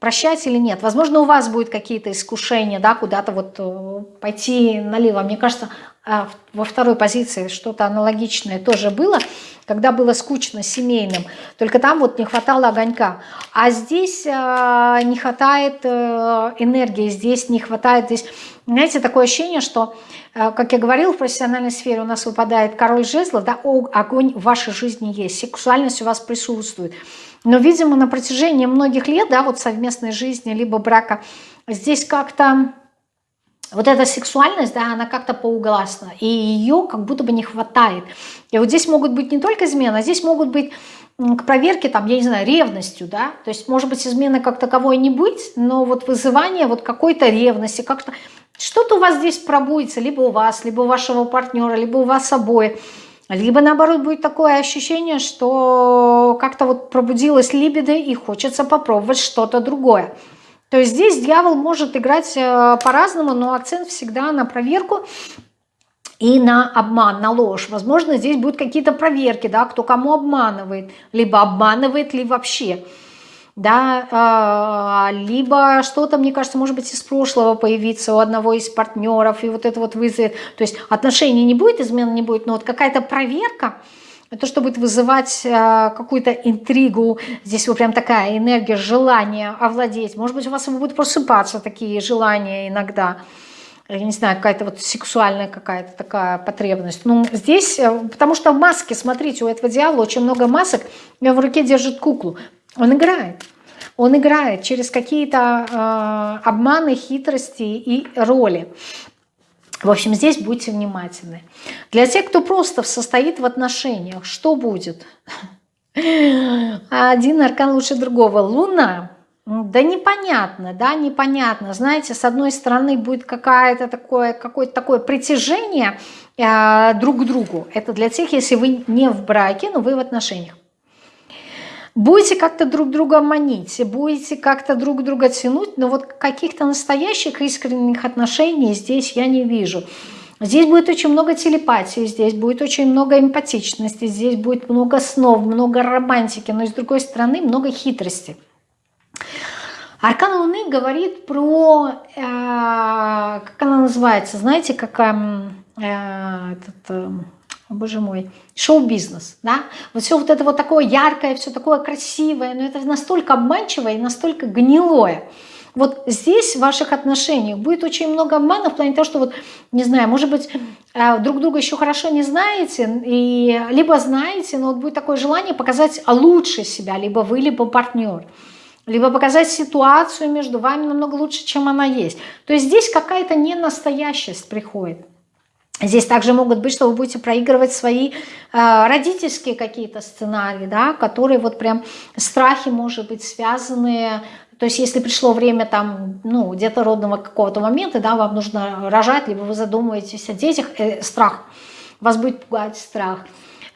прощать или нет. Возможно, у вас будет какие-то искушения, да, куда-то вот э, пойти налево. Мне кажется, а, во второй позиции что-то аналогичное тоже было, когда было скучно семейным, только там вот не хватало огонька. А здесь э, не хватает э, энергии, здесь не хватает, здесь, знаете, такое ощущение, что, э, как я говорила, в профессиональной сфере у нас выпадает король жезлов, да, огонь в вашей жизни есть, сексуальность у вас присутствует. Но, видимо, на протяжении многих лет, да, вот совместной жизни, либо брака, здесь как-то вот эта сексуальность, да, она как-то поугласна, и ее как будто бы не хватает. И вот здесь могут быть не только измены, а здесь могут быть к проверке, там, я не знаю, ревностью, да, то есть, может быть, измены как таковой не быть, но вот вызывание вот какой-то ревности, как-то что-то у вас здесь пробудется, либо у вас, либо у вашего партнера, либо у вас обоих, либо, наоборот, будет такое ощущение, что как-то вот пробудилась либидо и хочется попробовать что-то другое. То есть здесь дьявол может играть э, по-разному, но акцент всегда на проверку и на обман, на ложь. Возможно, здесь будут какие-то проверки, да, кто кому обманывает, либо обманывает ли вообще, да, э, либо что-то, мне кажется, может быть, из прошлого появиться у одного из партнеров, и вот это вот вызовет, то есть отношений не будет, измен не будет, но вот какая-то проверка, то, что будет вызывать э, какую-то интригу, здесь вот прям такая энергия, желание овладеть. Может быть, у вас будут просыпаться такие желания иногда. Я не знаю, какая-то вот сексуальная какая-то такая потребность. Ну, здесь, э, потому что в маске, смотрите, у этого дьявола очень много масок, и в руке держит куклу. Он играет. Он играет через какие-то э, обманы, хитрости и роли. В общем, здесь будьте внимательны. Для тех, кто просто состоит в отношениях, что будет? Один аркан лучше другого. Луна. Да непонятно, да, непонятно. Знаете, с одной стороны будет какое-то такое, какое-то такое притяжение э, друг к другу. Это для тех, если вы не в браке, но вы в отношениях. Будете как-то друг друга манить, будете как-то друг друга тянуть, но вот каких-то настоящих искренних отношений здесь я не вижу. Здесь будет очень много телепатии, здесь будет очень много эмпатичности, здесь будет много снов, много романтики, но с другой стороны много хитрости. Аркан Луны говорит про, э, как она называется, знаете, как э, этот, э, боже мой, шоу-бизнес, да, вот все вот это вот такое яркое, все такое красивое, но это настолько обманчивое и настолько гнилое, вот здесь в ваших отношениях будет очень много обмана в плане того, что вот, не знаю, может быть, э, друг друга еще хорошо не знаете, и либо знаете, но вот будет такое желание показать лучше себя, либо вы, либо партнер либо показать ситуацию между вами намного лучше, чем она есть. То есть здесь какая-то ненастоящесть приходит. Здесь также могут быть, что вы будете проигрывать свои э, родительские какие-то сценарии, да, которые вот прям страхи, может быть, связанные. То есть если пришло время там, ну, где-то родного какого-то момента, да, вам нужно рожать, либо вы задумываетесь о детях, э, страх, вас будет пугать страх.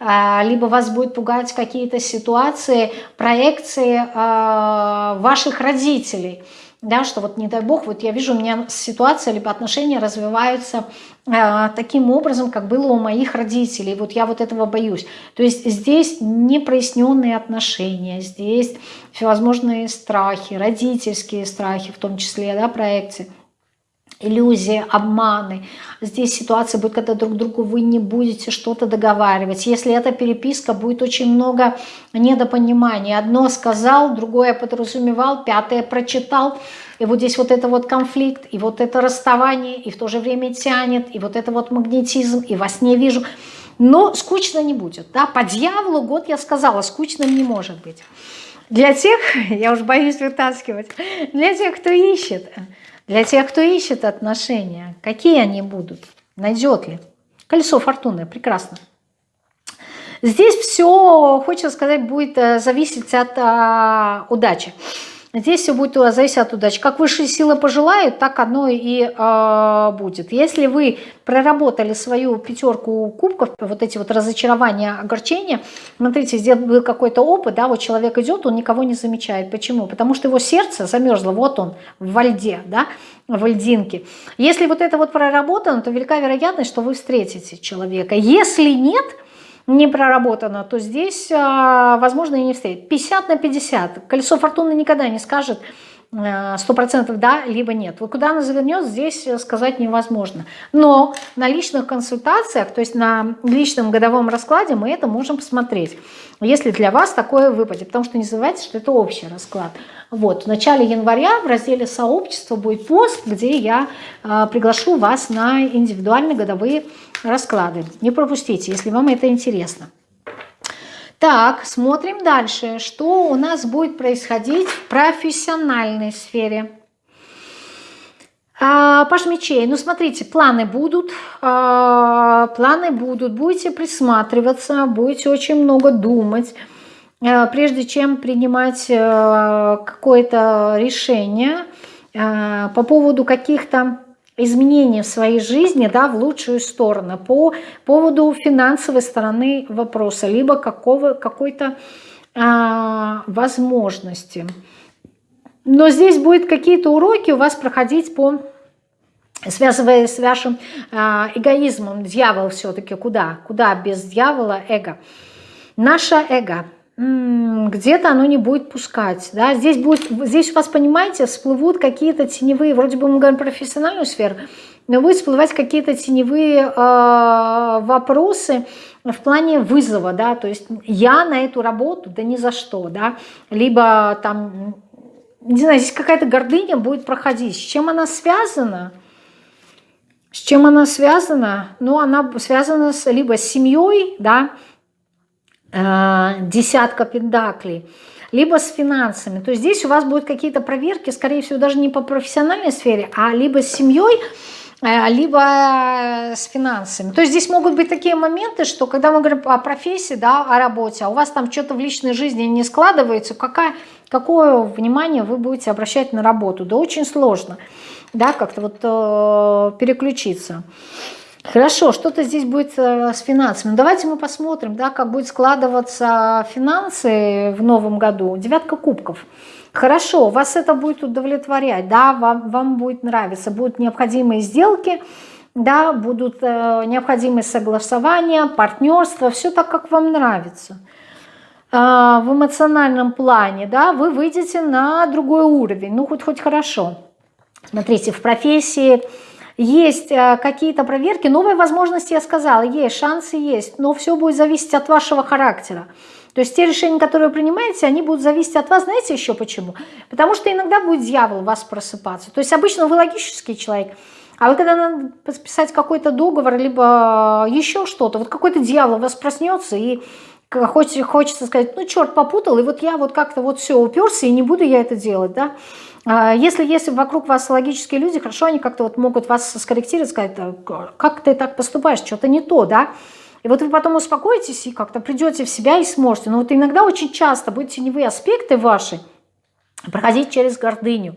А, либо вас будет пугать какие-то ситуации, проекции а, ваших родителей, да, что вот не дай бог, вот я вижу, у меня ситуация либо отношения развиваются э, таким образом, как было у моих родителей, вот я вот этого боюсь. То есть здесь непроясненные отношения, здесь всевозможные страхи, родительские страхи в том числе, да, проекции иллюзии, обманы. Здесь ситуация будет, когда друг другу вы не будете что-то договаривать. Если эта переписка, будет очень много недопонимания. Одно сказал, другое подразумевал, пятое прочитал. И вот здесь вот это вот конфликт, и вот это расставание, и в то же время тянет, и вот это вот магнетизм, и во сне вижу. Но скучно не будет. Да? По дьяволу год я сказала, скучным не может быть. Для тех, я уж боюсь вытаскивать, для тех, кто ищет, для тех, кто ищет отношения, какие они будут, найдет ли. Колесо фортуны, прекрасно. Здесь все, хочется сказать, будет э, зависеть от а, удачи. Здесь все будет зависеть от удачи. Как высшие силы пожелают, так оно и э, будет. Если вы проработали свою пятерку кубков, вот эти вот разочарования, огорчения, смотрите, здесь был какой-то опыт, да, вот человек идет, он никого не замечает. Почему? Потому что его сердце замерзло, вот он, в льде, да, в льдинке. Если вот это вот проработано, то велика вероятность, что вы встретите человека. Если нет, не проработано, то здесь, а, возможно, и не встретит. 50 на 50. Колесо фортуны никогда не скажет, э, сто процентов да, либо нет. Вот куда она завернет, здесь сказать невозможно. Но на личных консультациях, то есть на личном годовом раскладе мы это можем посмотреть, если для вас такое выпадет. Потому что не забывайте, что это общий расклад. Вот, в начале января в разделе «Сообщество» будет пост, где я э, приглашу вас на индивидуальные годовые расклады. Не пропустите, если вам это интересно. Так, смотрим дальше. Что у нас будет происходить в профессиональной сфере? А, Паш мечей, ну смотрите, планы будут, а, планы будут, будете присматриваться, будете очень много думать, прежде чем принимать а, какое-то решение а, по поводу каких-то изменения в своей жизни да, в лучшую сторону по поводу финансовой стороны вопроса, либо какой-то возможности. Но здесь будут какие-то уроки у вас проходить по связывая с вашим эгоизмом. Дьявол все-таки куда? Куда без дьявола эго? Наше эго – где-то оно не будет пускать. Да? Здесь, будет, здесь у вас, понимаете, всплывут какие-то теневые, вроде бы мы говорим профессиональную сферу, но будут всплывать какие-то теневые э, вопросы в плане вызова, да, то есть я на эту работу, да ни за что, да, либо там, не знаю, здесь какая-то гордыня будет проходить. С чем она связана? С чем она связана? Ну, она связана с, либо с семьей, да, десятка пендаклей, либо с финансами. То есть здесь у вас будут какие-то проверки, скорее всего, даже не по профессиональной сфере, а либо с семьей, э, либо с финансами. То есть здесь могут быть такие моменты, что когда мы говорим о профессии, да, о работе, а у вас там что-то в личной жизни не складывается, какая, какое внимание вы будете обращать на работу? Да очень сложно, да, как-то вот э, переключиться. Хорошо, что-то здесь будет э, с финансами. Давайте мы посмотрим, да, как будет складываться финансы в новом году. Девятка кубков. Хорошо, вас это будет удовлетворять, да, вам, вам будет нравиться. Будут необходимые сделки, да, будут э, необходимые согласования, партнерство, все так, как вам нравится. в эмоциональном плане, да, вы выйдете на другой уровень, ну хоть хоть хорошо. Смотрите, в профессии есть э, какие-то проверки, новые возможности, я сказала, есть, шансы есть, но все будет зависеть от вашего характера. То есть те решения, которые вы принимаете, они будут зависеть от вас. Знаете еще почему? Потому что иногда будет дьявол вас просыпаться. То есть обычно вы логический человек, а вот когда надо подписать какой-то договор, либо еще что-то, вот какой-то дьявол вас проснется и хочется, хочется сказать, ну черт попутал, и вот я вот как-то вот все уперся, и не буду я это делать, да. А если, если вокруг вас логические люди, хорошо, они как-то вот могут вас скорректировать, сказать, как ты так поступаешь, что-то не то, да. И вот вы потом успокоитесь и как-то придете в себя и сможете. Но вот иногда очень часто будут теневые аспекты ваши проходить через гордыню.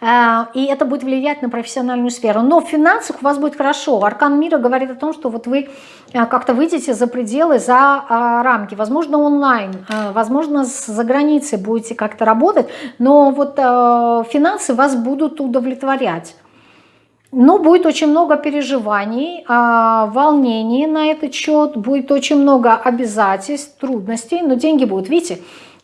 Э, и это будет влиять на профессиональную сферу. Но в финансах у вас будет хорошо. Аркан мира говорит о том, что вот вы э, как-то выйдете за пределы, за э, рамки. Возможно, онлайн, возможно, за границей будете как-то работать, но вот финансы вас будут удовлетворять. Но будет очень много переживаний, волнений на этот счет, будет очень много обязательств, трудностей, но деньги будут. Видите,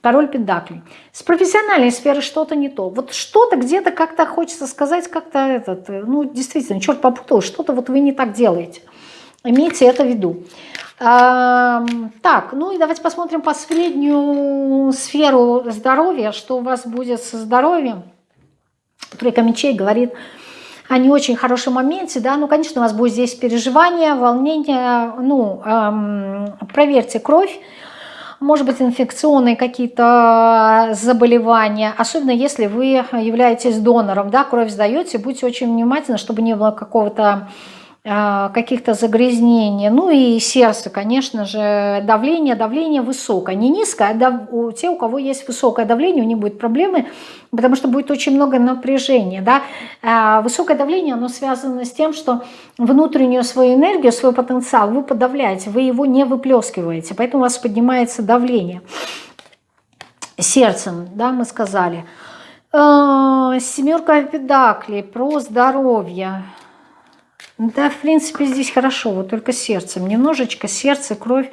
король педаклей. С профессиональной сферы что-то не то. Вот что-то где-то как-то хочется сказать, как-то этот, ну действительно, черт попутал, что-то вот вы не так делаете. Имейте это в виду. Так, ну и давайте посмотрим последнюю сферу здоровья, что у вас будет со здоровьем. Тройка мечей говорит о не очень хорошем моменте, да, ну, конечно, у вас будет здесь переживание, волнение, ну, эм, проверьте кровь, может быть инфекционные какие-то заболевания, особенно если вы являетесь донором, да, кровь сдаете, будьте очень внимательны, чтобы не было какого-то а, каких-то загрязнений. Ну и сердце, конечно же, давление, давление высокое. Не низкое, а дав... у те, у кого есть высокое давление, у них будут проблемы, потому что будет очень много напряжения. Да? А высокое давление, оно связано с тем, что внутреннюю свою энергию, свой потенциал вы подавляете, вы его не выплескиваете, поэтому у вас поднимается давление. Сердцем, да, мы сказали. А, семерка педаклей про здоровье. Да, в принципе, здесь хорошо, вот только сердцем. Немножечко сердце, кровь.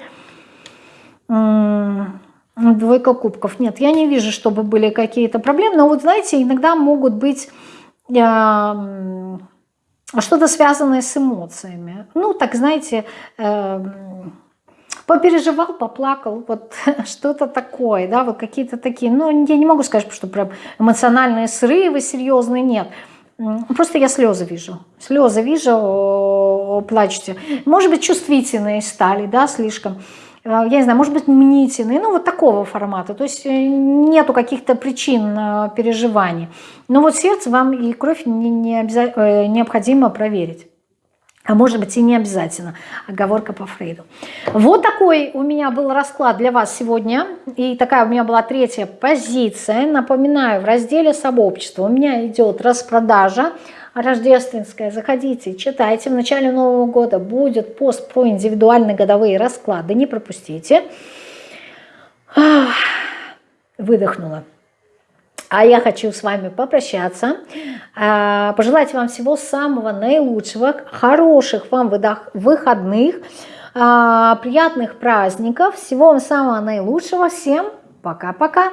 Двойка кубков. Нет, я не вижу, чтобы были какие-то проблемы. Но вот, знаете, иногда могут быть э, что-то связанное с эмоциями. Ну, так, знаете, э, попереживал, поплакал, вот что-то такое, да, вот какие-то такие. Ну, я не могу сказать, что прям эмоциональные срывы серьезные, нет. Просто я слезы вижу. Слезы вижу, плачете. Может быть, чувствительные стали, да, слишком. Э, я не знаю, может быть, мнительные. Ну, вот такого формата. То есть э, нету каких-то причин э, переживаний. Но вот сердце вам и кровь не, не обяза... необходимо проверить. А может быть и не обязательно. Оговорка по Фрейду. Вот такой у меня был расклад для вас сегодня. И такая у меня была третья позиция. Напоминаю, в разделе сообщества у меня идет распродажа рождественская. Заходите, читайте. В начале Нового года будет пост про индивидуальные годовые расклады. Не пропустите. Выдохнула. А я хочу с вами попрощаться, а, пожелать вам всего самого наилучшего, хороших вам выходных, а, приятных праздников, всего вам самого наилучшего. Всем пока-пока!